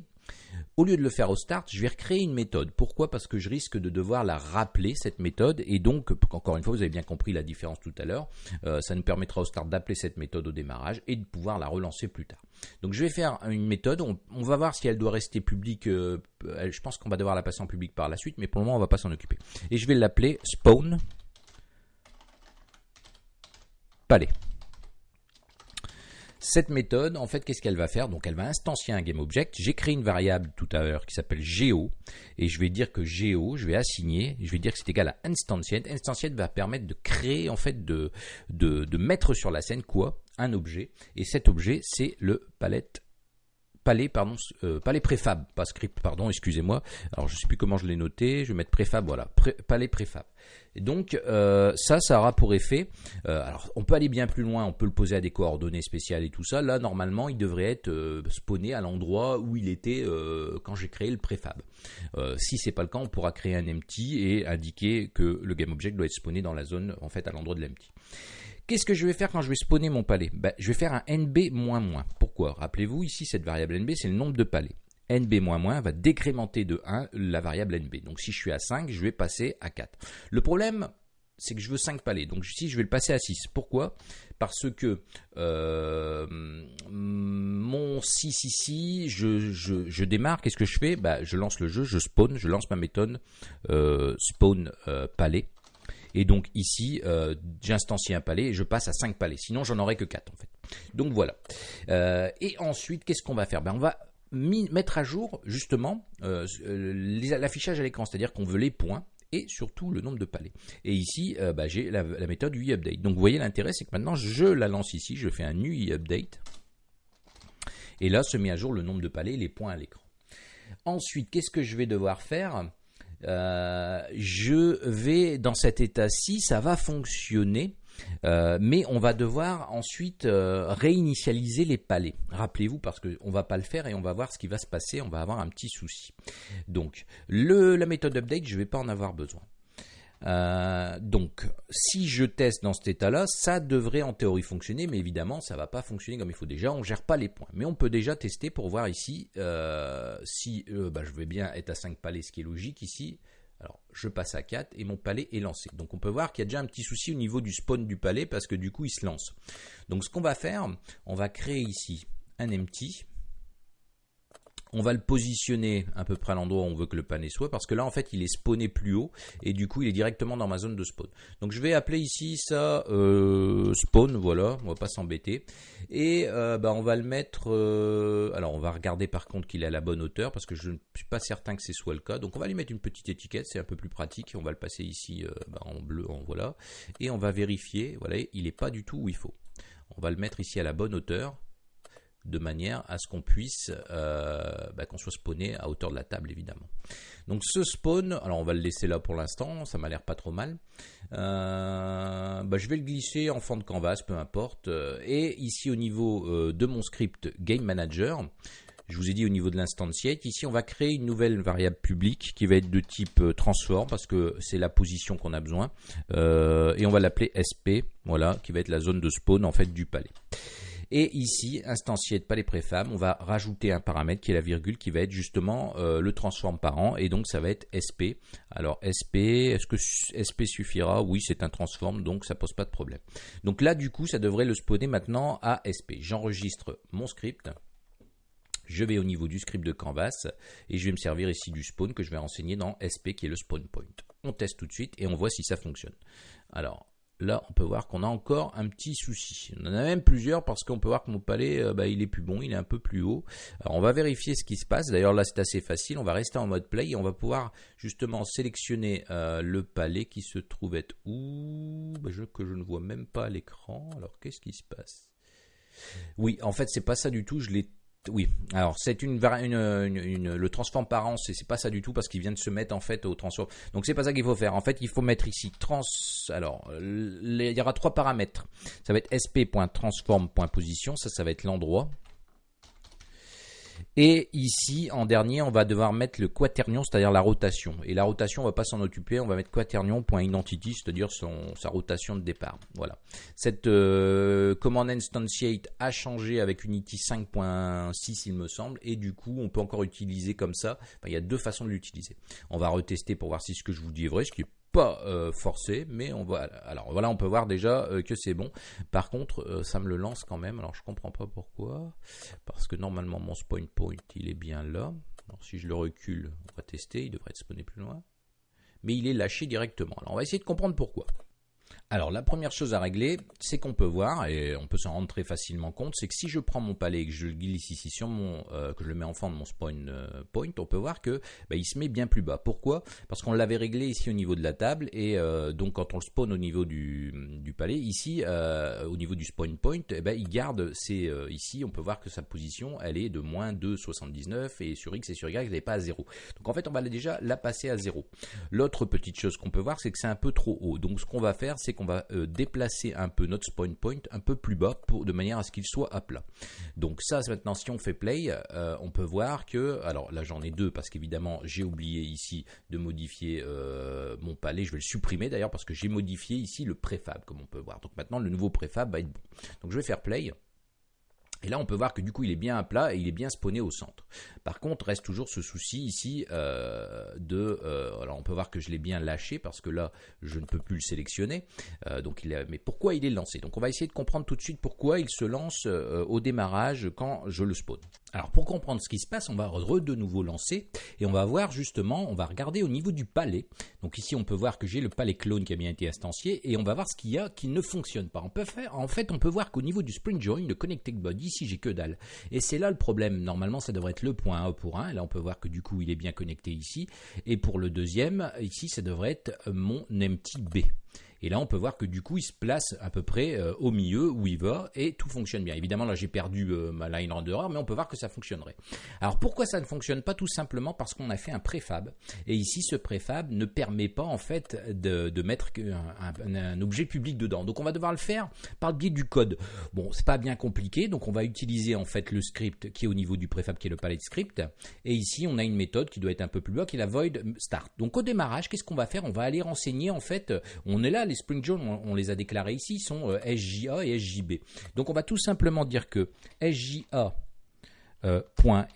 [SPEAKER 1] au lieu de le faire au start, je vais recréer une méthode. Pourquoi? Parce que je risque de devoir la rappeler, cette méthode. Et donc, encore une fois, vous avez bien compris la différence tout à l'heure. Euh, ça nous permettra au start d'appeler cette méthode au démarrage et de pouvoir la relancer plus tard. Donc, je vais faire une méthode. On, va voir si elle doit rester publique. Euh, je pense qu'on va devoir la passer en public par la suite, mais pour le moment, on va pas s'en occuper. Et je vais l'appeler spawn palais. Cette méthode, en fait, qu'est-ce qu'elle va faire? Donc, elle va instancier un GameObject. J'ai créé une variable tout à l'heure qui s'appelle geo, et je vais dire que geo, je vais assigner, je vais dire que c'est égal à instantiate. Instantiate va permettre de créer, en fait, de, de, mettre sur la scène quoi? Un objet, et cet objet, c'est le palette palais, pardon, euh, préfab, pas script, pardon, excusez-moi. Alors je sais plus comment je l'ai noté, je vais mettre préfab, voilà, palais préfab. Donc euh, ça, ça aura pour effet. Euh, alors on peut aller bien plus loin, on peut le poser à des coordonnées spéciales et tout ça. Là normalement, il devrait être spawné à l'endroit où il était quand j'ai créé le préfab. si c'est pas le cas, on pourra créer un empty et indiquer que le GameObject doit être spawné dans la zone en fait à l'endroit de l'empty. Qu'est-ce que je vais faire quand je vais spawner mon palais ben, Je vais faire un nb-. Pourquoi? Rappelez-vous, ici, cette variable nb, c'est le nombre de palais. nb-, va décrémenter de 1 la variable nb. Donc si je suis à 5, je vais passer à 4. Le problème, c'est que je veux 5 palais. Donc ici, je vais le passer à 6. Pourquoi? Parce que euh, mon 6 ici, je, démarre, qu'est-ce que je fais? Bah, Je lance le jeu, je spawn, je lance ma méthode euh, spawn euh, palais. Et donc ici, euh, j'instancie un palais et je passe à 5 palais. Sinon, j'en aurai que 4 en fait. Donc voilà. Euh, et ensuite, qu'est-ce qu'on va faire? Ben, On va mettre à jour justement euh, l'affichage à l'écran, c'est-à-dire qu'on veut les points et surtout le nombre de palais. Et ici, bah, j'ai la, méthode UIUpdate. Donc vous voyez l'intérêt, c'est que maintenant je la lance ici, je fais un UIUpdate. Et là se met à jour le nombre de palais et les points à l'écran. Ensuite, qu'est-ce que je vais devoir faire? Euh, je vais dans cet état-ci, ça va fonctionner. Euh, mais on va devoir ensuite euh, réinitialiser les palais. Rappelez-vous, parce qu'on ne va pas le faire et on va voir ce qui va se passer, on va avoir un petit souci. Donc, la méthode update, je ne vais pas en avoir besoin. Euh, donc, si je teste dans cet état-là, ça devrait en théorie fonctionner, mais évidemment, ça ne va pas fonctionner comme il faut. Déjà, on ne gère pas les points, mais on peut déjà tester pour voir ici euh, si euh, bah, je vais bien être à 5 palais, ce qui est logique ici. Alors, je passe à 4 et mon palais est lancé. Donc, on peut voir qu'il y a déjà un petit souci au niveau du spawn du palais parce que du coup, il se lance. Donc, ce qu'on va faire, on va créer ici un empty on va le positionner à peu près à l'endroit où on veut que le palais soit, parce que là, en fait, il est spawné plus haut, et du coup, il est directement dans ma zone de spawn. Donc, je vais appeler ici ça euh, spawn, voilà, on va pas s'embêter. Et euh, bah, on va le mettre... Euh, alors, on va regarder par contre qu'il est à la bonne hauteur, parce que je ne suis pas certain que ce soit le cas. Donc, on va lui mettre une petite étiquette, c'est un peu plus pratique. On va le passer ici bah, en bleu, en voilà. Et on va vérifier, voilà, il n'est pas du tout où il faut. On va le mettre ici à la bonne hauteur de manière à ce qu'on puisse, euh, bah, qu'on soit spawné à hauteur de la table évidemment. Donc ce spawn, alors on va le laisser là pour l'instant, ça m'a l'air pas trop mal. Euh, bah, je vais le glisser en fond de canvas, peu importe. Et ici au niveau euh, de mon script Game Manager, je vous ai dit au niveau de l'instantiate, ici on va créer une nouvelle variable publique qui va être de type transform parce que c'est la position qu'on a besoin. et on va l'appeler SP, voilà, qui va être la zone de spawn en fait du palais. Et ici, instancier de palais préfab, on va rajouter un paramètre qui est la virgule qui va être justement euh, le transform parent et donc ça va être SP. Alors SP, est-ce que SP suffira? Oui, c'est un transform donc ça pose pas de problème. Donc là du coup, ça devrait le spawner maintenant à SP. J'enregistre mon script. Je vais au niveau du script de Canvas et je vais me servir ici du spawn que je vais renseigner dans SP qui est le spawn point. On teste tout de suite et on voit si ça fonctionne. Alors, là, on peut voir qu'on a encore un petit souci. On en a même plusieurs parce qu'on peut voir que mon palais, euh, bah, il est plus bon, il est un peu plus haut. Alors, on va vérifier ce qui se passe. D'ailleurs, là, c'est assez facile. On va rester en mode play et on va pouvoir justement sélectionner euh, le palais qui se trouve être où? Bah, je, que je ne vois même pas à l'écran. Alors, qu'est-ce qui se passe? Oui, en fait, c'est pas ça du tout. Je l'ai oui, alors c'est une, le transform par an, c'est pas ça du tout parce qu'il vient de se mettre en fait au transform. Donc c'est pas ça qu'il faut faire. En fait, il faut mettre ici trans. Alors, il y aura trois paramètres. Ça va être sp.transform.position, ça, ça va être l'endroit. Et ici, en dernier, on va devoir mettre le quaternion, c'est-à-dire la rotation. Et la rotation, on va pas s'en occuper, on va mettre quaternion.identity, c'est-à-dire sa rotation de départ. Voilà. Cette euh, command instantiate a changé avec Unity 5.6, il me semble, et du coup, on peut encore utiliser comme ça. il y a deux façons de l'utiliser. On va retester pour voir si ce que je vous dis est vrai, euh, forcé, mais on va. Alors voilà, on peut voir déjà euh, que c'est bon. Par contre, euh, ça me le lance quand même. Alors je comprends pas pourquoi, parce que normalement mon spawn point il est bien là. Alors si je le recule, on va tester. Il devrait être spawné plus loin, mais il est lâché directement. Alors on va essayer de comprendre pourquoi. Alors la première chose à régler, c'est qu'on peut voir, et on peut s'en rendre très facilement compte, c'est que si je prends mon palais et que je le glisse ici sur mon, euh, que je le mets en fond de mon spawn euh, point, on peut voir que bah, se met bien plus bas. Pourquoi? Parce qu'on l'avait réglé ici au niveau de la table, et euh, donc quand on le spawn au niveau du, palais, ici au niveau du spawn point, eh ben, il garde, c'est ici, on peut voir que sa position, elle est de moins 2,79, et sur X et sur Y, elle n'est pas à 0. Donc en fait, on va déjà la passer à 0. L'autre petite chose qu'on peut voir, c'est que c'est un peu trop haut. Donc ce qu'on va faire, c'est qu'on va euh, déplacer un peu notre spawn point un peu plus bas pour, de manière à ce qu'il soit à plat. Donc ça, maintenant, si on fait play, euh, on peut voir que, alors là j'en ai deux parce qu'évidemment j'ai oublié ici de modifier euh, mon palais, je vais le supprimer d'ailleurs parce que j'ai modifié ici le préfab comme on peut voir. Donc maintenant le nouveau préfab va être bon. Donc je vais faire play. Et là, on peut voir que du coup, il est bien à plat et il est bien spawné au centre. Par contre, reste toujours ce souci ici euh, de... Euh, alors, on peut voir que je l'ai bien lâché parce que là, je ne peux plus le sélectionner. Euh, donc, mais pourquoi il est lancé? Donc, on va essayer de comprendre tout de suite pourquoi il se lance au démarrage quand je le spawn. Alors, pour comprendre ce qui se passe, on va de nouveau lancer et on va voir justement, on va regarder au niveau du palais. Donc, ici, on peut voir que j'ai le palais clone qui a bien été instancié et on va voir ce qu'il y a qui ne fonctionne pas. On peut en fait, on peut voir qu'au niveau du spring join, le connected body, ici j'ai que dalle. Et c'est là le problème. Normalement, ça devrait être le point A pour 1. Et là, on peut voir que du coup, il est bien connecté ici. Et pour le deuxième, ici, ça devrait être mon empty B. Et là, on peut voir que du coup, il se place à peu près euh, au milieu où il va et tout fonctionne bien. Évidemment, là, j'ai perdu euh, ma line renderer, mais on peut voir que ça fonctionnerait. Alors, pourquoi ça ne fonctionne pas Tout simplement? Parce qu'on a fait un préfab. Et ici, ce préfab ne permet pas, en fait, de, mettre un, objet public dedans. Donc, on va devoir le faire par le biais du code. Bon, c'est pas bien compliqué. Donc, on va utiliser, en fait, le script qui est au niveau du préfab, qui est le palette script. Et ici, on a une méthode qui doit être un peu plus bas, qui est la void start. Donc, au démarrage, qu'est-ce qu'on va faire? On va aller renseigner, en fait, on est là, les Spring Jones, on, les a déclarés ici, sont euh, SJA et SJB. Donc on va tout simplement dire que SJA euh,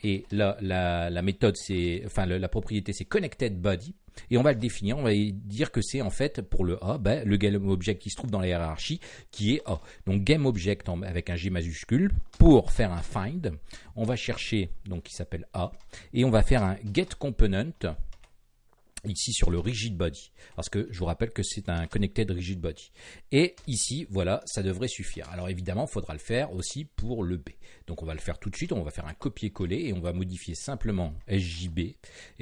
[SPEAKER 1] et la, la, méthode c'est enfin la, propriété c'est connected body et on va le définir on va dire que c'est en fait pour le A ben, le game object qui se trouve dans la hiérarchie qui est A donc game object avec un G majuscule pour faire un find on va chercher donc qui s'appelle A et on va faire un get component ici sur le rigid body parce que je vous rappelle que c'est un connected rigid body. Et ici voilà ça devrait suffire. Alors évidemment il faudra le faire aussi pour le B. Donc on va le faire tout de suite on va faire un copier-coller et on va modifier simplement SJB et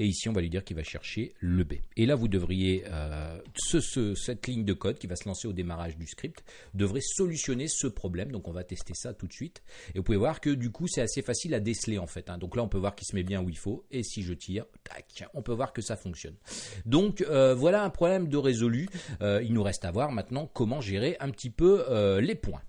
[SPEAKER 1] ici on va lui dire qu'il va chercher le B. Et là vous devriez euh, ce, cette ligne de code qui va se lancer au démarrage du script devrait solutionner ce problème. Donc on va tester ça tout de suite. Et vous pouvez voir que du coup c'est assez facile à déceler en fait hein. donc là on peut voir qu'il se met bien où il faut. Et si je tire tac on peut voir que ça fonctionne donc euh, voilà un problème de résolu. Euh, il nous reste à voir maintenant comment gérer un petit peu euh, les points.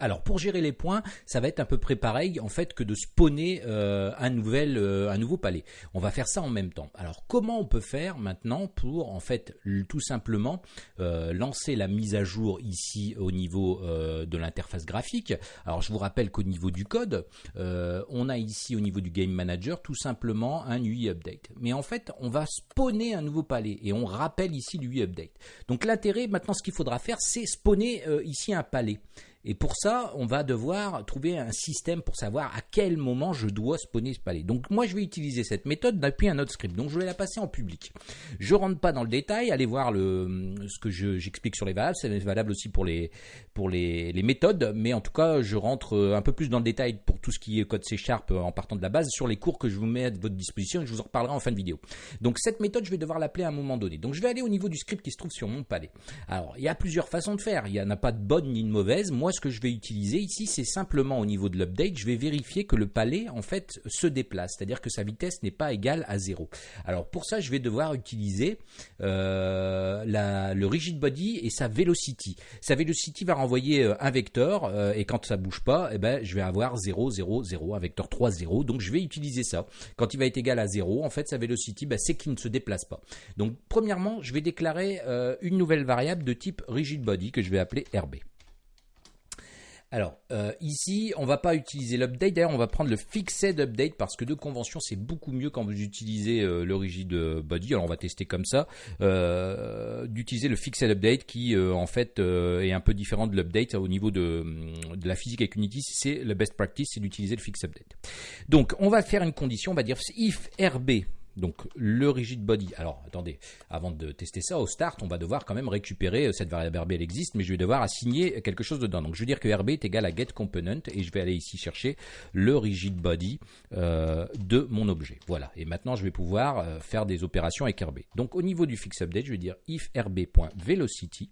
[SPEAKER 1] Alors pour gérer les points, ça va être à peu près pareil en fait que de spawner euh, euh, un nouveau palais. On va faire ça en même temps. Alors comment on peut faire maintenant pour en fait tout simplement euh, lancer la mise à jour ici au niveau de l'interface graphique? Alors je vous rappelle qu'au niveau du code, on a ici au niveau du game manager tout simplement un UI update. Mais en fait on va spawner un nouveau palais et on rappelle ici l'UI update. Donc l'intérêt maintenant ce qu'il faudra faire c'est spawner ici un palais. Et pour ça, on va devoir trouver un système pour savoir à quel moment je dois spawner ce palais. Donc moi, je vais utiliser cette méthode depuis un autre script. Donc je vais la passer en public. Je rentre pas dans le détail. Allez voir le, ce que j'explique sur les valables. C'est valable aussi pour les, pour les, méthodes. Mais en tout cas, je rentre un peu plus dans le détail pour tout ce qui est code C Sharp en partant de la base sur les cours que je vous mets à votre disposition et je vous en reparlerai en fin de vidéo. Donc cette méthode, je vais devoir l'appeler à un moment donné. Donc je vais aller au niveau du script qui se trouve sur mon palais. Alors, il y a plusieurs façons de faire. Il n'y en a pas de bonne ni de mauvaise. Moi, ce que je vais utiliser ici, c'est simplement au niveau de l'update, je vais vérifier que le palais en fait se déplace, c'est-à-dire que sa vitesse n'est pas égale à 0. Alors pour ça, je vais devoir utiliser euh, le rigid body et sa velocity. Sa velocity va renvoyer euh, un vecteur euh, et quand ça bouge pas, eh ben, je vais avoir 0, 0, 0, un vecteur 3, 0. Donc je vais utiliser ça. Quand il va être égal à 0, en fait, sa velocity, ben, c'est qu'il ne se déplace pas. Donc premièrement, je vais déclarer une nouvelle variable de type rigid body que je vais appeler RB. Alors, euh, ici, on va pas utiliser l'update. D'ailleurs, on va prendre le fixed update parce que de convention, c'est beaucoup mieux quand vous utilisez euh, le rigid body. Alors, on va tester comme ça. Euh, d'utiliser le fixed update qui, en fait, est un peu différent de l'update au niveau de, de, la physique avec Unity. C'est le best practice, c'est d'utiliser le fixed update. Donc, on va faire une condition. On va dire if RB donc le rigid body. Alors attendez, avant de tester ça au start, on va devoir quand même récupérer euh, cette variable RB, elle existe, mais je vais devoir assigner quelque chose dedans. Donc je vais dire que RB est égal à getComponent et je vais aller ici chercher le rigid body euh, de mon objet. Voilà. Et maintenant je vais pouvoir euh, faire des opérations avec RB. Donc au niveau du fix update, je vais dire if rb.velocity.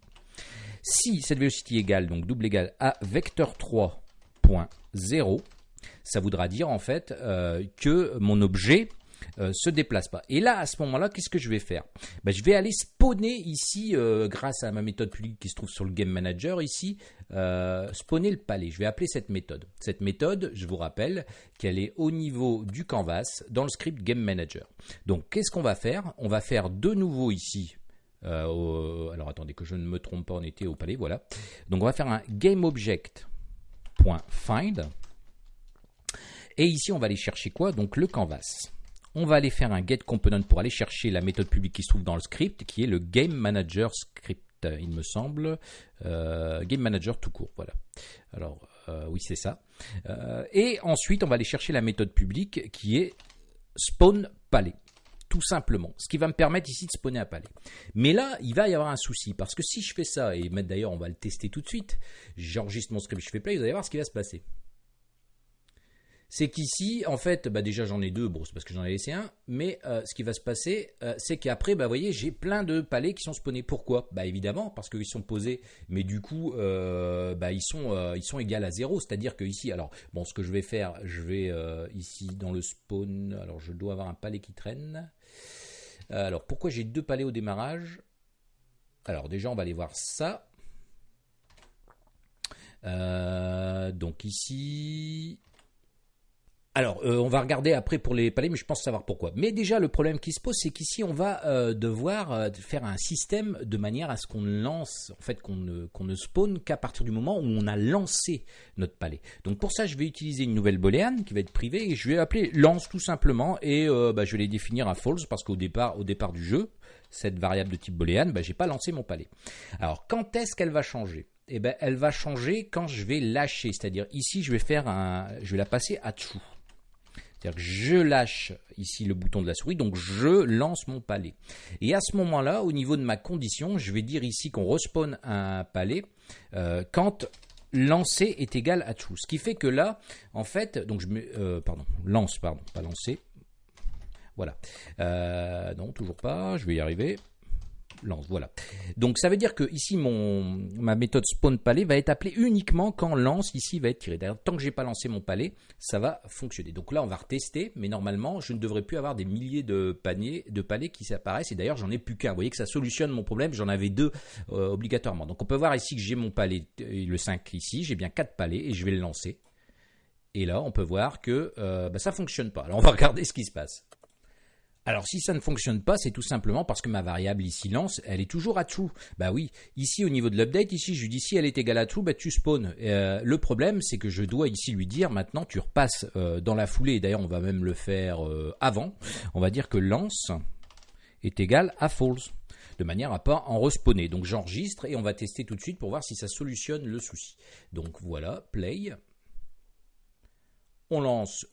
[SPEAKER 1] Si cette velocity égale donc double égale à vecteur 3.0, ça voudra dire en fait que mon objet euh, se déplace pas. Et là, à ce moment-là, qu'est-ce que je vais faire? Ben, Je vais aller spawner ici, euh, grâce à ma méthode publique qui se trouve sur le Game Manager ici, euh, spawner le palais. Je vais appeler cette méthode. Cette méthode, je vous rappelle qu'elle est au niveau du canvas dans le script Game Manager. Donc, qu'est-ce qu'on va faire? On va faire de nouveau ici alors attendez que je ne me trompe pas, on était au palais, voilà. Donc on va faire un GameObject.find. Et ici on va aller chercher quoi? Donc le canvas on va aller faire un get component pour aller chercher la méthode publique qui se trouve dans le script, qui est le game manager script, il me semble, euh, game manager tout court, voilà. Alors euh, oui c'est ça. Euh, et ensuite on va aller chercher la méthode publique qui est spawn palais tout simplement. Ce qui va me permettre ici de spawner un palais. Mais là, il va y avoir un souci, parce que si je fais ça, et d'ailleurs on va le tester tout de suite, j'enregistre mon script, je fais play, vous allez voir ce qui va se passer c'est qu'ici, en fait, bah déjà j'en ai deux, c'est parce que j'en ai laissé un, mais euh, ce qui va se passer, euh, c'est qu'après, bah, vous voyez, j'ai plein de palais qui sont spawnés. Pourquoi? Bah évidemment, parce qu'ils sont posés, mais du coup, euh, bah, ils, sont, égales à zéro, c'est-à-dire que ici, alors, bon, ce que je vais faire, je vais ici dans le spawn, alors je dois avoir un palais qui traîne. alors, pourquoi j'ai deux palais au démarrage? Alors déjà, on va aller voir ça. donc ici, alors, euh, on va regarder après pour les palais, mais je pense savoir pourquoi. Mais déjà, le problème qui se pose, c'est qu'ici, on va euh, devoir euh, faire un système de manière à ce qu'on lance, en fait, qu'on ne, qu'on ne spawn qu'à partir du moment où on a lancé notre palais. Donc pour ça, je vais utiliser une nouvelle booléenne qui va être privée et je vais appeler lance tout simplement et bah, je vais les définir à false parce qu'au départ, au départ du jeu, cette variable de type booléenne, bah, j'ai pas lancé mon palais. Alors, quand est-ce qu'elle va changer? Eh ben, elle va changer quand je vais lâcher, c'est-à-dire ici, je vais faire un, je vais la passer à true. C'est-à-dire que je lâche ici le bouton de la souris, donc je lance mon palais. Et à ce moment-là, au niveau de ma condition, je vais dire ici qu'on respawn un palais euh, quand lancer est égal à true. Ce qui fait que là, en fait, donc je mets, euh, pardon, lance, pardon, pas lancer. Voilà. Euh, non, toujours pas, je vais y arriver lance. Voilà. Donc ça veut dire que ici mon ma méthode spawn palais va être appelée uniquement quand lance ici va être tiré. D'ailleurs, tant que j'ai pas lancé mon palais, ça va fonctionner. Donc là, on va retester, mais normalement, je ne devrais plus avoir des milliers de paniers de palais qui s'apparaissent. Et d'ailleurs, j'en ai plus qu'un. Vous voyez que ça solutionne mon problème. J'en avais deux euh, obligatoirement. Donc on peut voir ici que j'ai mon palais, euh, le 5 ici, j'ai bien quatre palais et je vais le lancer. Et là, on peut voir que euh, bah, ça fonctionne pas. Alors on va regarder ce qui se passe. Alors si ça ne fonctionne pas, c'est tout simplement parce que ma variable ici lance, elle est toujours à true. Bah oui, ici au niveau de l'update, ici je lui dis si elle est égale à true, bah tu spawn. Euh, le problème c'est que je dois ici lui dire maintenant tu repasses euh, dans la foulée, d'ailleurs on va même le faire euh, avant, on va dire que lance est égal à false de manière à pas en respawner. Donc j'enregistre et on va tester tout de suite pour voir si ça solutionne le souci. Donc voilà, play. On lance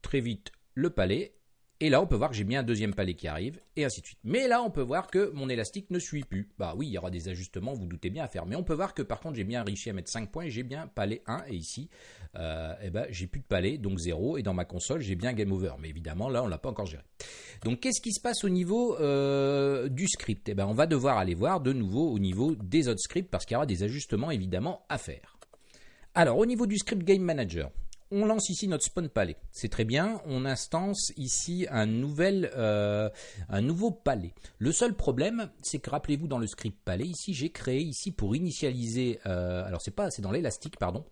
[SPEAKER 1] très vite le palais et là, on peut voir que j'ai bien un deuxième palais qui arrive, et ainsi de suite. Mais là, on peut voir que mon élastique ne suit plus. Bah oui, il y aura des ajustements, vous, doutez bien à faire. Mais on peut voir que par contre, j'ai bien réussi à mettre 5 points, j'ai bien palais 1, et ici, euh, eh ben, j'ai plus de palais, donc 0, et dans ma console, j'ai bien game over. Mais évidemment, là, on l'a pas encore géré. Donc, qu'est-ce qui se passe au niveau euh, du script? Eh ben, on va devoir aller voir de nouveau au niveau des autres scripts, parce qu'il y aura des ajustements, évidemment, à faire. Alors au niveau du script game manager, on lance ici notre spawn palais. C'est très bien. On instance ici euh, un nouveau palais. Le seul problème, c'est que rappelez-vous dans le script palais, ici j'ai créé ici pour initialiser. Euh, alors c'est pas, c'est dans l'élastique, pardon.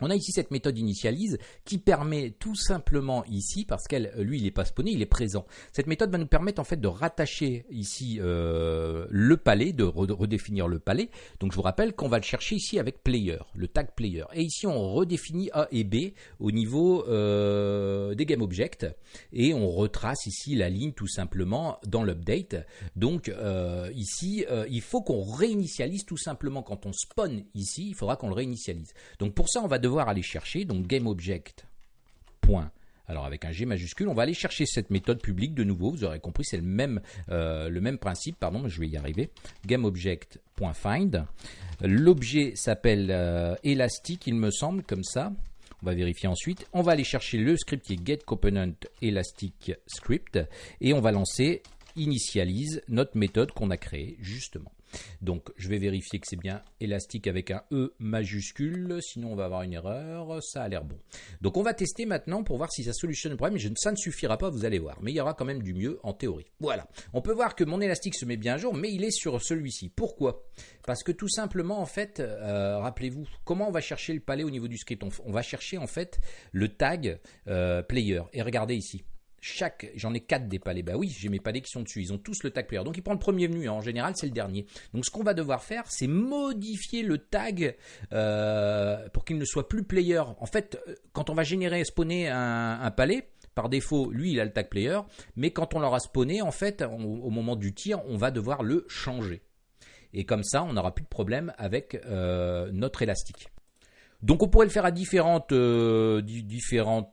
[SPEAKER 1] On a ici cette méthode initialise qui permet tout simplement ici, parce qu'elle, lui, il n'est pas spawné, il est présent. Cette méthode va nous permettre en fait de rattacher ici euh, le palais, de redéfinir le palais. Donc je vous rappelle qu'on va le chercher ici avec player, le tag player. Et ici on redéfinit A et B au niveau euh, des GameObjects et on retrace ici la ligne tout simplement dans l'update. Donc euh, ici, il faut qu'on réinitialise tout simplement quand on spawn ici, il faudra qu'on le réinitialise. Donc pour ça, on va devoir aller chercher, donc GameObject. Point. Alors avec un G majuscule, on va aller chercher cette méthode publique de nouveau. Vous aurez compris, c'est le même, euh, le même principe. Pardon, je vais y arriver. GameObject.find. L'objet s'appelle euh, Elastic, il me semble, comme ça. On va vérifier ensuite. On va aller chercher le script qui est getComponentElasticScript et on va lancer initialise notre méthode qu'on a créée justement. Donc je vais vérifier que c'est bien élastique avec un E majuscule, sinon on va avoir une erreur, ça a l'air bon. Donc on va tester maintenant pour voir si ça solutionne le problème, ça ne suffira pas, vous allez voir, mais il y aura quand même du mieux en théorie. Voilà, on peut voir que mon élastique se met bien à jour, mais il est sur celui-ci. Pourquoi? Parce que tout simplement, en fait, euh, rappelez-vous, comment on va chercher le palais au niveau du script on, va chercher en fait le tag euh, player, et regardez ici chaque, j'en ai quatre des palais. Bah oui, j'ai mes palais qui sont dessus. Ils ont tous le tag player. Donc il prend le premier venu. Hein. En général, c'est le dernier. Donc ce qu'on va devoir faire, c'est modifier le tag euh, pour qu'il ne soit plus player. En fait, euh, quand on va générer spawner un, palais, par défaut, lui, il a le tag player. Mais quand on l'aura spawné, en fait, au moment du tir, on va devoir le changer. Et comme ça, on n'aura plus de problème avec euh, notre élastique. Donc on pourrait le faire euh,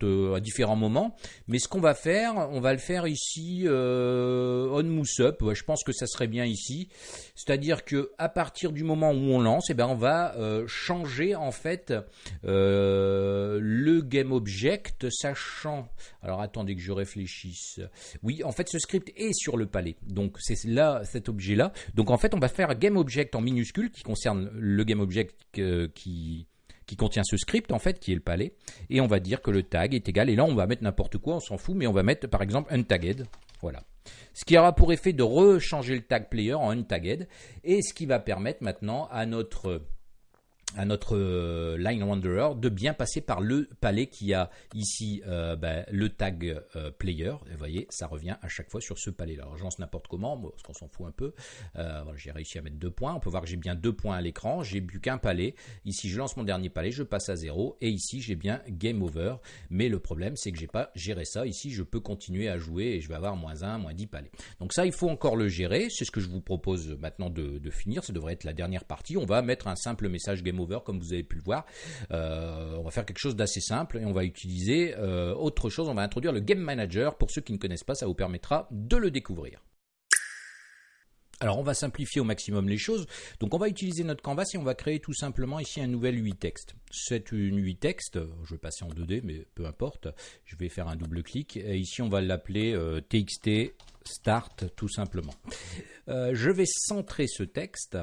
[SPEAKER 1] euh, à différents moments, mais ce qu'on va faire, on va le faire ici euh, on mousse up. je pense que ça serait bien ici, c'est-à-dire que à partir du moment où on lance, eh ben on va changer en fait le game object, sachant. Alors attendez que je réfléchisse. Oui, en fait ce script est sur le palais, donc c'est là cet objet là. Donc en fait on va faire game object en minuscule qui concerne le game object qui qui contient ce script en fait qui est le palais. Et on va dire que le tag est égal. Et là on va mettre n'importe quoi on s'en fout mais on va mettre par exemple untagged. Voilà. Ce qui aura pour effet de rechanger le tag player en untagged. Et ce qui va permettre maintenant à notre à notre euh, line wanderer de bien passer par le palais qui a ici euh, ben, le tag euh, player. Vous voyez, ça revient à chaque fois sur ce palais-là. Alors, je lance n'importe comment, parce qu'on s'en fout un peu. J'ai réussi à mettre deux points. On peut voir que j'ai bien deux points à l'écran. J'ai bu qu'un palais. Ici, je lance mon dernier palais, je passe à zéro. Et ici, j'ai bien game over. Mais le problème, c'est que j'ai pas géré ça. Ici, je peux continuer à jouer et je vais avoir moins 1, moins 10 palais. Donc ça, il faut encore le gérer. C'est ce que je vous propose maintenant de, de finir. Ça devrait être la dernière partie. On va mettre un simple message game over comme vous avez pu le voir. Euh, on va faire quelque chose d'assez simple et on va utiliser euh, autre chose. On va introduire le Game Manager. Pour ceux qui ne connaissent pas, ça vous permettra de le découvrir. Alors on va simplifier au maximum les choses. Donc on va utiliser notre canvas et on va créer tout simplement ici un nouvel UI texte. C'est une UI texte, je vais passer en 2D mais peu importe. Je vais faire un double clic et ici on va l'appeler euh, txt start tout simplement. je vais centrer ce texte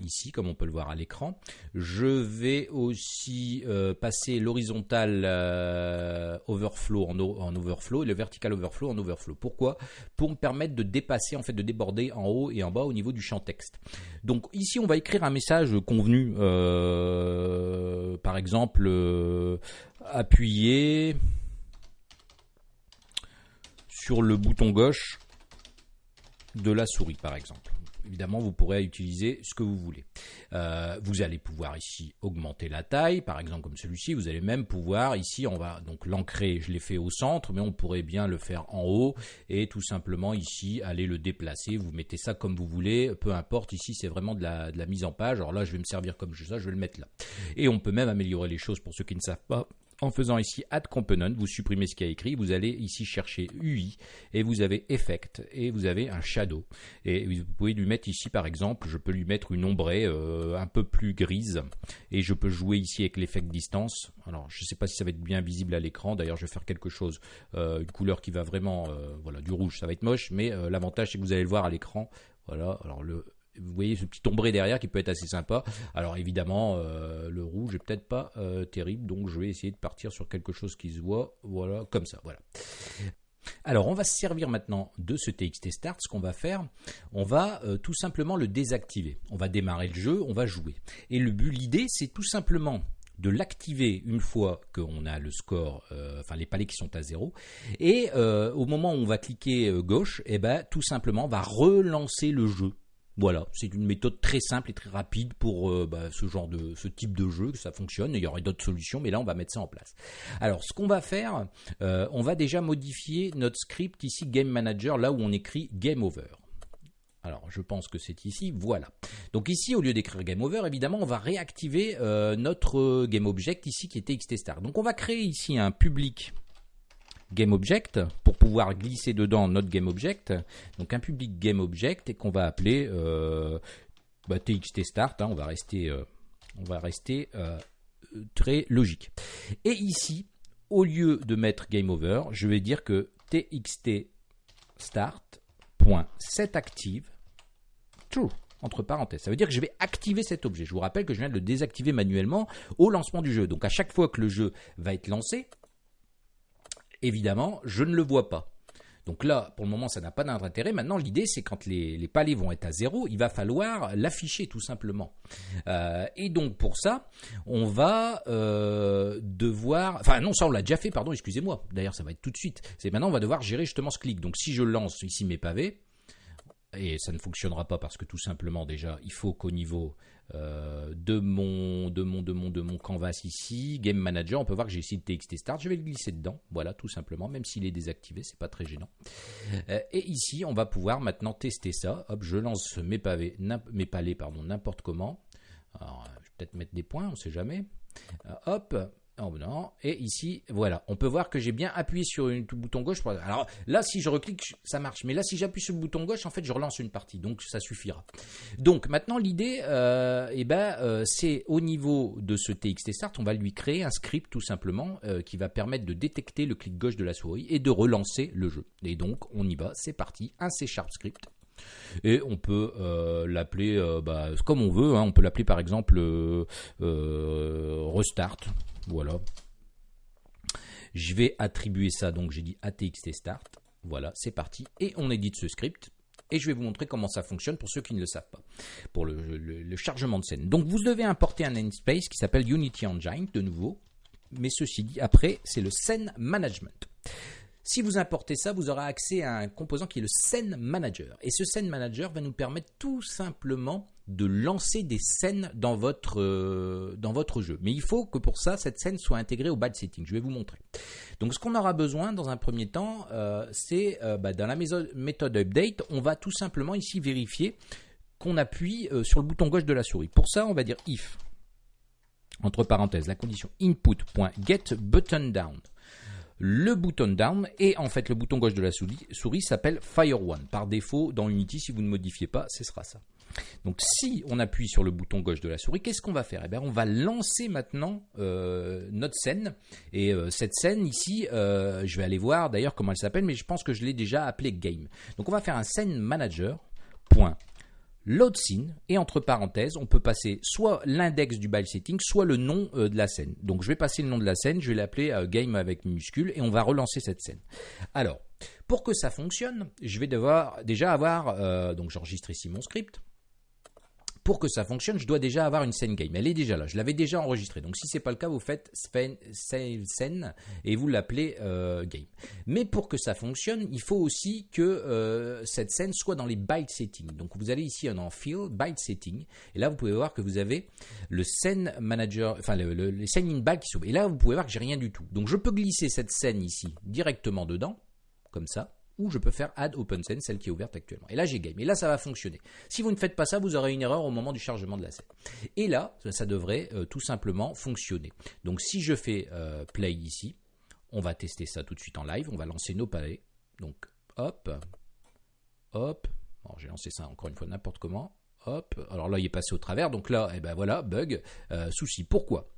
[SPEAKER 1] ici, comme on peut le voir à l'écran. Je vais aussi euh, passer l'horizontal euh, overflow en, en, overflow et le vertical overflow en overflow. Pourquoi? Pour me permettre de dépasser, en fait, de déborder en haut et en bas au niveau du champ texte. Donc ici, on va écrire un message convenu. Euh, par exemple, appuyer sur le bouton gauche de la souris, par exemple évidemment, vous pourrez utiliser ce que vous voulez. Euh, vous allez pouvoir ici augmenter la taille, par exemple comme celui-ci. Vous allez même pouvoir ici, on va donc l'ancrer, je l'ai fait au centre, mais on pourrait bien le faire en haut et tout simplement ici aller le déplacer. Vous mettez ça comme vous voulez, peu importe. Ici, c'est vraiment de la, de la mise en page. Alors là, je vais me servir comme ça, je vais le mettre là. Et on peut même améliorer les choses pour ceux qui ne savent pas en faisant ici Add Component, vous supprimez ce qu'il y a écrit, vous allez ici chercher UI et vous avez Effect et vous avez un Shadow. Et vous pouvez lui mettre ici par exemple, je peux lui mettre une ombrée euh, un peu plus grise et je peux jouer ici avec l'effet distance. Alors je ne sais pas si ça va être bien visible à l'écran, d'ailleurs je vais faire quelque chose, euh, une couleur qui va vraiment, euh, voilà, du rouge ça va être moche, mais l'avantage c'est que vous allez le voir à l'écran. Voilà, alors le vous voyez ce petit ombré derrière qui peut être assez sympa. Alors évidemment, le rouge est peut-être pas terrible, donc je vais essayer de partir sur quelque chose qui se voit, voilà, comme ça, voilà. Alors, on va se servir maintenant de ce TXT Start. Ce qu'on va faire, on va euh, tout simplement le désactiver. On va démarrer le jeu, on va jouer. Et le but, l'idée, c'est tout simplement de l'activer une fois qu'on a le score, euh, enfin les palais qui sont à zéro. Et euh, au moment où on va cliquer gauche, eh ben, tout simplement, on va relancer le jeu. Voilà, c'est une méthode très simple et très rapide pour euh, bah, ce genre de ce type de jeu que ça fonctionne. Il y aurait d'autres solutions, mais là on va mettre ça en place. Alors, ce qu'on va faire, euh, on va déjà modifier notre script ici Game Manager là où on écrit Game Over. Alors, je pense que c'est ici, voilà. Donc ici, au lieu d'écrire Game Over, évidemment, on va réactiver euh, notre Game Object ici qui était XTStar. Donc on va créer ici un public GameObject pour pouvoir glisser dedans notre GameObject. Donc un public GameObject et qu'on va appeler euh, bah, TXT Start. Hein. on va rester, euh, euh, très logique. Et ici, au lieu de mettre Game Over, je vais dire que TXT Start.setActive true entre parenthèses. Ça veut dire que je vais activer cet objet. Je vous rappelle que je viens de le désactiver manuellement au lancement du jeu. Donc à chaque fois que le jeu va être lancé, évidemment, je ne le vois pas. Donc là, pour le moment, ça n'a pas d'intérêt. Maintenant, l'idée, c'est quand les, palais vont être à zéro, il va falloir l'afficher tout simplement. Euh, et donc pour ça, on va euh, devoir... Enfin non, ça on l'a déjà fait, pardon, excusez-moi. D'ailleurs, ça va être tout de suite. Maintenant, on va devoir gérer justement ce clic. Donc si je lance ici mes pavés, et ça ne fonctionnera pas parce que tout simplement déjà, il faut qu'au niveau euh, de, mon, de, mon, de, mon, de mon canvas ici, Game Manager, on peut voir que j'ai ici le TXT Start, je vais le glisser dedans, voilà tout simplement, même s'il est désactivé, c'est pas très gênant. Euh, et ici, on va pouvoir maintenant tester ça, hop, je lance mes pavés, mes palais, pardon, n'importe comment, Alors, je vais peut-être mettre des points, on sait jamais, euh, hop, Oh non. Et ici, voilà, on peut voir que j'ai bien appuyé sur le bouton gauche. Alors là, si je reclique, ça marche. Mais là, si j'appuie sur le bouton gauche, en fait, je relance une partie. Donc, ça suffira. Donc, maintenant, l'idée, euh, eh ben, euh, c'est au niveau de ce TXT Start, on va lui créer un script tout simplement euh, qui va permettre de détecter le clic gauche de la souris et de relancer le jeu. Et donc, on y va. C'est parti. Un C Sharp script et on peut l'appeler bah, comme on veut. Hein. On peut l'appeler par exemple restart voilà. Je vais attribuer ça, donc j'ai dit ATXT start. Voilà, c'est parti. Et on édite ce script. Et je vais vous montrer comment ça fonctionne pour ceux qui ne le savent pas, pour le, chargement de scène. Donc vous devez importer un namespace qui s'appelle Unity Engine, de nouveau. Mais ceci dit, après, c'est le scene management. Si vous importez ça, vous aurez accès à un composant qui est le Scene Manager. Et ce Scene Manager va nous permettre tout simplement de lancer des scènes dans votre, euh, dans votre jeu. Mais il faut que pour ça, cette scène soit intégrée au bad setting. Je vais vous montrer. Donc ce qu'on aura besoin dans un premier temps, euh, c'est euh, bah, dans la méthode update, on va tout simplement ici vérifier qu'on appuie sur le bouton gauche de la souris. Pour ça, on va dire if, entre parenthèses, la condition input.getButtonDown le bouton down et en fait le bouton gauche de la souris, s'appelle Fire One. Par défaut, dans Unity, si vous ne modifiez pas, ce sera ça. Donc si on appuie sur le bouton gauche de la souris, qu'est-ce qu'on va faire? Eh bien, on va lancer maintenant euh, notre scène. Et euh, cette scène ici, euh, je vais aller voir d'ailleurs comment elle s'appelle, mais je pense que je l'ai déjà appelée game. Donc on va faire un scene manager. Load scene et entre parenthèses, on peut passer soit l'index du byte setting, soit le nom euh, de la scène. Donc je vais passer le nom de la scène, je vais l'appeler euh, game avec minuscule et on va relancer cette scène. Alors, pour que ça fonctionne, je vais devoir déjà avoir, euh, donc j'enregistre ici mon script pour que ça fonctionne, je dois déjà avoir une scène game. Elle est déjà là, je l'avais déjà enregistrée. Donc si c'est pas le cas, vous faites scène et vous l'appelez euh, game. Mais pour que ça fonctionne, il faut aussi que euh, cette scène soit dans les byte settings. Donc vous allez ici en field byte setting et là vous pouvez voir que vous avez le scène manager, enfin le, les scènes in byte qui s'ouvrent. Et là vous pouvez voir que j'ai rien du tout. Donc je peux glisser cette scène ici directement dedans, comme ça ou je peux faire add OpenScene, celle qui est ouverte actuellement. Et là, j'ai game. Et là, ça va fonctionner. Si vous ne faites pas ça, vous aurez une erreur au moment du chargement de la scène. Et là, ça devrait euh, tout simplement fonctionner. Donc, si je fais euh, play ici, on va tester ça tout de suite en live. On va lancer nos palais. Donc, hop, hop. j'ai lancé ça encore une fois n'importe comment. Alors là il est passé au travers, donc là, eh ben voilà, bug, euh, souci. Pourquoi?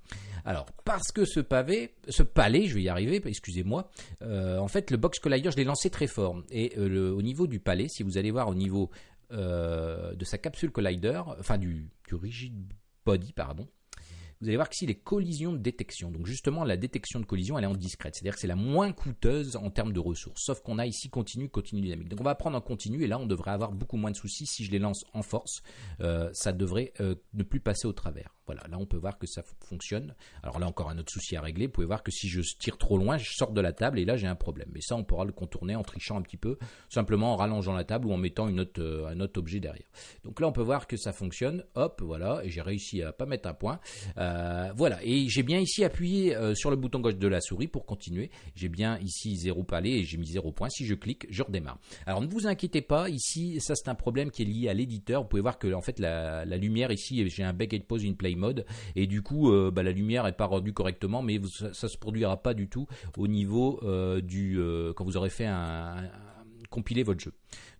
[SPEAKER 1] Alors parce que ce pavé, ce palais, je vais y arriver, excusez-moi. Euh, en fait, le box collider, je l'ai lancé très fort, et euh, au niveau du palais, si vous allez voir au niveau de sa capsule collider, enfin du, du rigid body, pardon, vous allez voir qu'ici les collisions de détection. Donc justement, la détection de collision, elle est en discrète. C'est-à-dire que c'est la moins coûteuse en termes de ressources. Sauf qu'on a ici continu, continu dynamique. Donc on va prendre en continu et là, on devrait avoir beaucoup moins de soucis. Si je les lance en force, euh, ça devrait euh, ne plus passer au travers. Voilà, là on peut voir que ça fonctionne. Alors là encore un autre souci à régler. Vous pouvez voir que si je tire trop loin, je sors de la table et là j'ai un problème. Mais ça on pourra le contourner en trichant un petit peu, simplement en rallongeant la table ou en mettant euh, un autre objet derrière. Donc là on peut voir que ça fonctionne. Hop, voilà, et j'ai réussi à pas mettre un point. Voilà, et j'ai bien ici appuyé euh, sur le bouton gauche de la souris pour continuer. J'ai bien ici zéro palais et j'ai mis zéro point. Si je clique, je redémarre. Alors ne vous inquiétez pas, ici ça c'est un problème qui est lié à l'éditeur. Vous pouvez voir que en fait la, lumière ici, j'ai un and pose une play mode et du coup euh, bah, la lumière est pas rendue correctement mais ça, ne se produira pas du tout au niveau euh, du euh, quand vous aurez fait un, compiler votre jeu.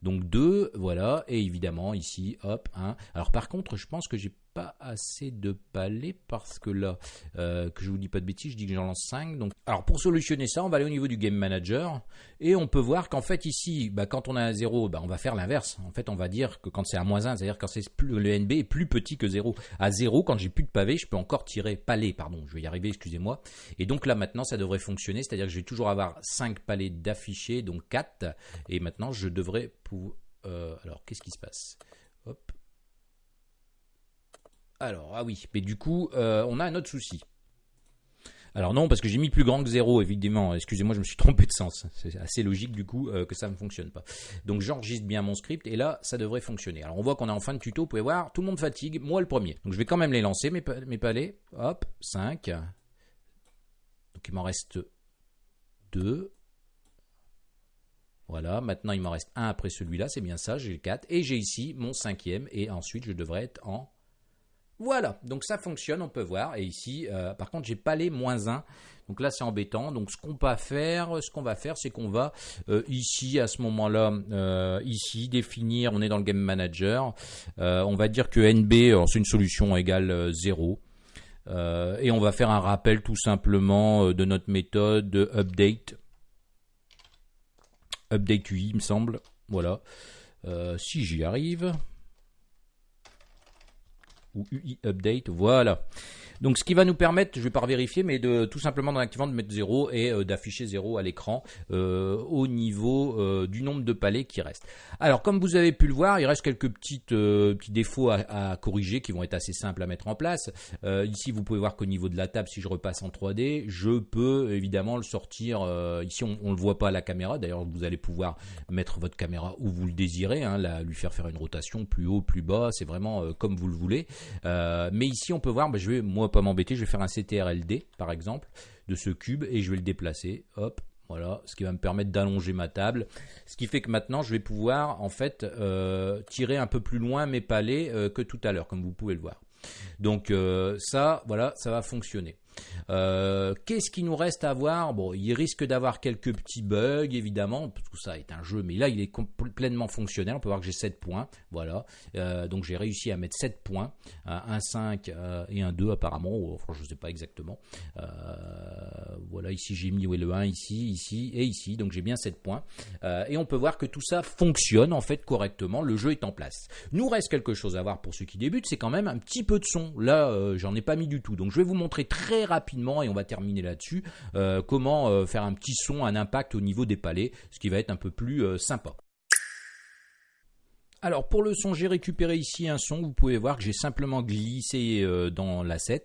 [SPEAKER 1] Donc 2, voilà, et évidemment ici, hop, 1. Alors par contre, je pense que j'ai pas assez de palais parce que là, euh, que je vous dis pas de bêtises, je dis que j'en lance 5. Donc, alors pour solutionner ça, on va aller au niveau du Game Manager et on peut voir qu'en fait ici, bah, quand on a un 0, bah, on va faire l'inverse. En fait, on va dire que quand c'est à moins 1, c'est-à-dire quand c'est plus, le NB est plus petit que 0. À 0, quand j'ai plus de pavés, je peux encore tirer palais, pardon, je vais y arriver, excusez-moi. Et donc là maintenant, ça devrait fonctionner, c'est-à-dire que je vais toujours avoir 5 palais d'affichés, donc 4. Et maintenant, je devrais pouvoir... Euh, alors, qu'est-ce qui se passe? Hop. Alors, ah oui, mais du coup, euh, on a un autre souci. Alors non, parce que j'ai mis plus grand que 0, évidemment. Excusez-moi, je me suis trompé de sens. C'est assez logique du coup euh, que ça ne fonctionne pas. Donc j'enregistre bien mon script et là, ça devrait fonctionner. Alors on voit qu'on est en fin de tuto, vous pouvez voir, tout le monde fatigue, moi le premier. Donc je vais quand même les lancer, mes, mes palais. Hop, 5. Donc il m'en reste 2. Voilà, maintenant il m'en reste un après celui-là, c'est bien ça, j'ai 4. Et j'ai ici mon cinquième et ensuite je devrais être en voilà, donc ça fonctionne, on peut voir. Et ici, euh, par contre, j'ai pas les moins 1. Donc là, c'est embêtant. Donc ce qu'on va faire, ce qu'on va faire, c'est qu'on va euh, ici, à ce moment-là, euh, ici, définir, on est dans le Game Manager. on va dire que NB, c'est une solution égale 0. et on va faire un rappel tout simplement de notre méthode de update. Update UI, il me semble. Voilà. si j'y arrive ou UI Update, voilà. Donc ce qui va nous permettre, je vais pas vérifier, mais de tout simplement dans l'activant de mettre 0 et euh, d'afficher 0 à l'écran euh, au niveau euh, du nombre de palais qui reste. Alors comme vous avez pu le voir, il reste quelques petites, petits défauts à, corriger qui vont être assez simples à mettre en place. ici vous pouvez voir qu'au niveau de la table, si je repasse en 3D, je peux évidemment le sortir. ici on, ne le voit pas à la caméra, d'ailleurs vous allez pouvoir mettre votre caméra où vous le désirez, hein, lui faire faire une rotation plus haut, plus bas, c'est vraiment comme vous le voulez. mais ici on peut voir, bah, je vais moi m'embêter, je vais faire un CTRLD par exemple de ce cube et je vais le déplacer. Hop, voilà, ce qui va me permettre d'allonger ma table. Ce qui fait que maintenant, je vais pouvoir en fait euh, tirer un peu plus loin mes palais euh, que tout à l'heure, comme vous pouvez le voir. Donc euh, ça, voilà, ça va fonctionner. Euh, qu'est-ce qui nous reste à voir? Bon, il risque d'avoir quelques petits bugs, évidemment, que ça est un jeu, mais là, il est pleinement fonctionnel. On peut voir que j'ai 7 points. Voilà. Euh, donc, j'ai réussi à mettre 7 points. un 5 et un 2, apparemment. Enfin, je ne sais pas exactement. voilà, ici, j'ai mis le 1, ici, ici et ici. Donc, j'ai bien 7 points. et on peut voir que tout ça fonctionne, en fait, correctement. Le jeu est en place. Nous reste quelque chose à voir pour ceux qui débutent, c'est quand même un petit peu de son. Là, euh, j'en ai pas mis du tout. Donc je vais vous montrer très rapidement, et on va terminer là-dessus, euh, comment euh, faire un petit son, un impact au niveau des palais, ce qui va être un peu plus sympa. Alors pour le son, j'ai récupéré ici un son. Vous pouvez voir que j'ai simplement glissé dans l'asset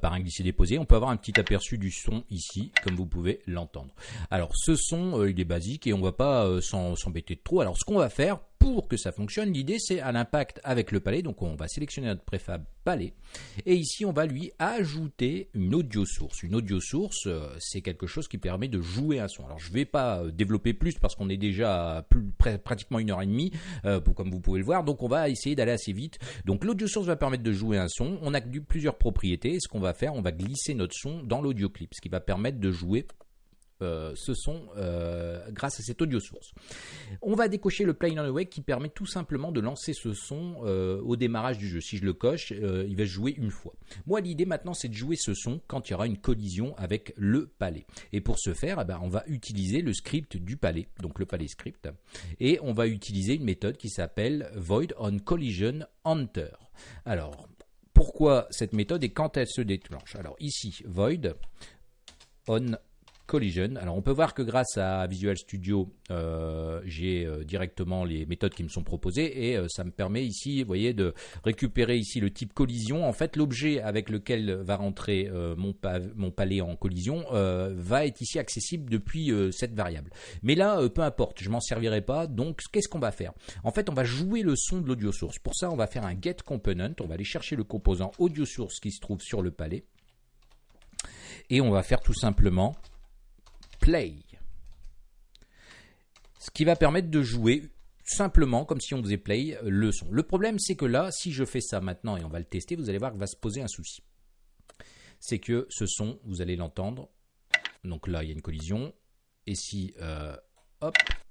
[SPEAKER 1] par un glisser-déposé. On peut avoir un petit aperçu du son ici, comme vous pouvez l'entendre. Alors ce son, il est basique et on va pas s'embêter de trop. Alors ce qu'on va faire pour que ça fonctionne, l'idée c'est à l'impact avec le palais. Donc on va sélectionner notre préfab palais. Et ici on va lui ajouter une audio source. Une audio source, euh, c'est quelque chose qui permet de jouer un son. Alors je ne vais pas euh, développer plus parce qu'on est déjà pratiquement une heure et demie, euh, comme vous pouvez le voir. Donc on va essayer d'aller assez vite. Donc l'audio source va permettre de jouer un son. On a plusieurs propriétés. ce qu'on va faire, on va glisser notre son dans l'audio clip, ce qui va permettre de jouer euh, ce son euh, grâce à cette audio source. On va décocher le play on awake qui permet tout simplement de lancer ce son euh, au démarrage du jeu. Si je le coche, il va jouer une fois. Moi, l'idée maintenant, c'est de jouer ce son quand il y aura une collision avec le palais. Et pour ce faire, eh ben, on va utiliser le script du palais, donc le palais script, et on va utiliser une méthode qui s'appelle void on collision enter. Alors, pourquoi cette méthode et quand elle se déclenche? Alors ici, void on Collision. Alors on peut voir que grâce à Visual Studio, euh, j'ai euh, directement les méthodes qui me sont proposées et euh, ça me permet ici, vous voyez, de récupérer ici le type collision. En fait, l'objet avec lequel va rentrer mon, palais en collision va être ici accessible depuis cette variable. Mais là, peu importe, je m'en servirai pas. Donc, qu'est-ce qu'on va faire? En fait, on va jouer le son de l'audio source. Pour ça, on va faire un get component. On va aller chercher le composant audio source qui se trouve sur le palais et on va faire tout simplement play. Ce qui va permettre de jouer simplement comme si on faisait play le son. Le problème c'est que là, si je fais ça maintenant et on va le tester, vous allez voir qu'il va se poser un souci. C'est que ce son, vous allez l'entendre. Donc là, il y a une collision. Et si euh,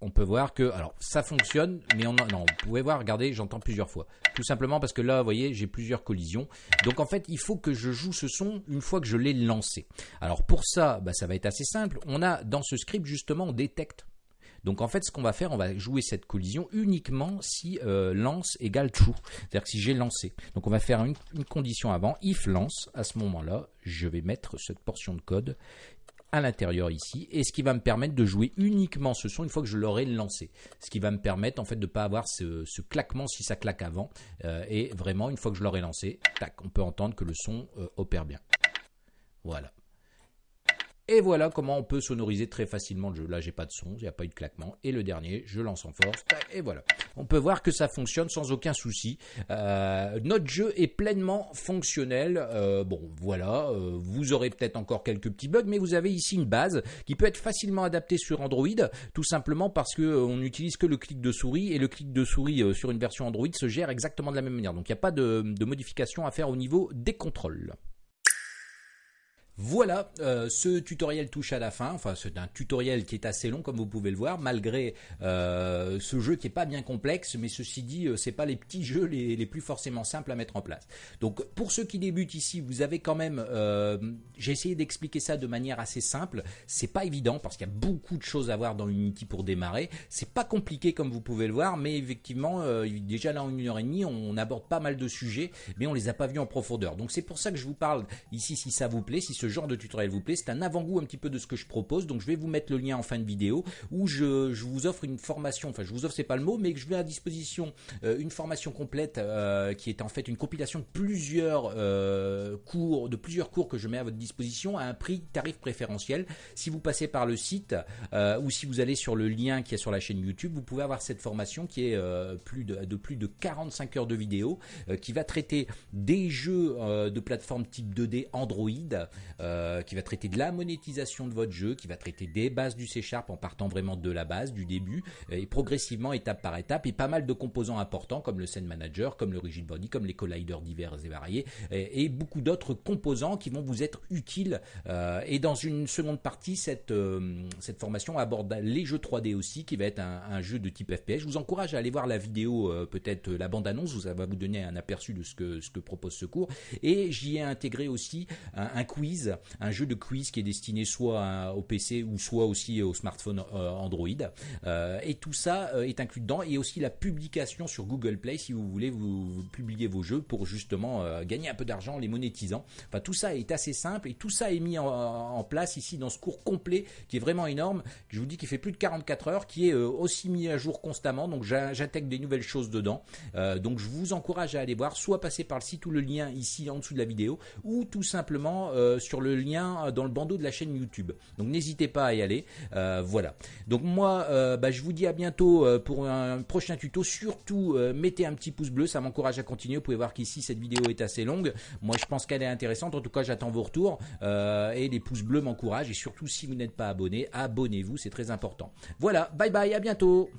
[SPEAKER 1] on peut voir que, alors ça fonctionne, mais on, non, vous pouvez voir, regardez, j'entends plusieurs fois. Tout simplement parce que là, vous voyez, j'ai plusieurs collisions. Donc en fait, il faut que je joue ce son une fois que je l'ai lancé. Alors pour ça, bah, ça va être assez simple. On a dans ce script justement, on détecte. Donc en fait, ce qu'on va faire, on va jouer cette collision uniquement si euh, lance égale true, c'est-à-dire que si j'ai lancé. Donc on va faire une condition avant, if lance, à ce moment-là, je vais mettre cette portion de code à l'intérieur ici et ce qui va me permettre de jouer uniquement ce son une fois que je l'aurai lancé. Ce qui va me permettre en fait de ne pas avoir ce, claquement si ça claque avant euh, et vraiment une fois que je l'aurai lancé, tac, on peut entendre que le son euh, opère bien. Voilà. Et voilà comment on peut sonoriser très facilement le jeu. Là, j'ai pas de son, il n'y a pas eu de claquement. Et le dernier, je lance en force. Et voilà. On peut voir que ça fonctionne sans aucun souci. Euh, notre jeu est pleinement fonctionnel. Euh, bon, voilà. Euh, vous aurez peut-être encore quelques petits bugs, mais vous avez ici une base qui peut être facilement adaptée sur Android, tout simplement parce que on n'utilise que le clic de souris et le clic de souris sur une version Android se gère exactement de la même manière. Donc, il n'y a pas de, de modification à faire au niveau des contrôles. Voilà, euh, ce tutoriel touche à la fin. Enfin, c'est un tutoriel qui est assez long, comme vous pouvez le voir, malgré euh, ce jeu qui est pas bien complexe. Mais ceci dit, euh, c'est pas les petits jeux les, plus forcément simples à mettre en place. Donc, pour ceux qui débutent ici, vous avez quand même. J'ai essayé d'expliquer ça de manière assez simple. C'est pas évident parce qu'il y a beaucoup de choses à voir dans Unity pour démarrer. C'est pas compliqué comme vous pouvez le voir, mais effectivement, déjà là en une heure et demie, on aborde pas mal de sujets, mais on les a pas vus en profondeur. Donc, c'est pour ça que je vous parle ici, si ça vous plaît, ce genre de tutoriel vous plaît. C'est un avant-goût un petit peu de ce que je propose. Donc je vais vous mettre le lien en fin de vidéo où je, vous offre une formation. Enfin, je vous offre, c'est pas le mot, mais que je mets à disposition euh, une formation complète euh, qui est en fait une compilation de plusieurs euh, cours, de plusieurs cours que je mets à votre disposition à un prix tarif préférentiel. Si vous passez par le site ou si vous allez sur le lien qui est sur la chaîne YouTube, vous pouvez avoir cette formation qui est plus de, plus de 45 heures de vidéo qui va traiter des jeux de plateforme type 2D Android. Euh, qui va traiter de la monétisation de votre jeu, qui va traiter des bases du C Sharp en partant vraiment de la base, du début, et progressivement, étape par étape, et pas mal de composants importants comme le Scene Manager, comme le Rigid Body, comme les colliders divers et variés, et, beaucoup d'autres composants qui vont vous être utiles. Euh, et dans une seconde partie, cette, euh, cette formation aborde les jeux 3D aussi, qui va être un, jeu de type FPS. Je vous encourage à aller voir la vidéo, peut-être la bande-annonce, ça va vous donner un aperçu de ce que, ce que propose ce cours. Et j'y ai intégré aussi un quiz, un jeu de quiz qui est destiné soit au PC ou soit aussi au smartphone euh, Android. Euh, et tout ça euh, est inclus dedans et aussi la publication sur Google Play si vous voulez vous, publier vos jeux pour justement gagner un peu d'argent les monétisant. Enfin tout ça est assez simple et tout ça est mis en, place ici dans ce cours complet qui est vraiment énorme. Je vous dis qu'il fait plus de 44 heures, qui est aussi mis à jour constamment. Donc j'intègre des nouvelles choses dedans. donc je vous encourage à aller voir, soit passer par le site ou le lien ici en dessous de la vidéo, ou tout simplement sur le lien euh, dans le bandeau de la chaîne YouTube. Donc n'hésitez pas à y aller. Euh, voilà. Donc moi, euh, bah, je vous dis à bientôt pour un prochain tuto. Surtout, mettez un petit pouce bleu, ça m'encourage à continuer. Vous pouvez voir qu'ici, cette vidéo est assez longue. Moi, je pense qu'elle est intéressante. En tout cas, j'attends vos retours. et les pouces bleus m'encouragent. Et surtout, si vous n'êtes pas abonné, abonnez-vous, c'est très important. Voilà, bye bye, à bientôt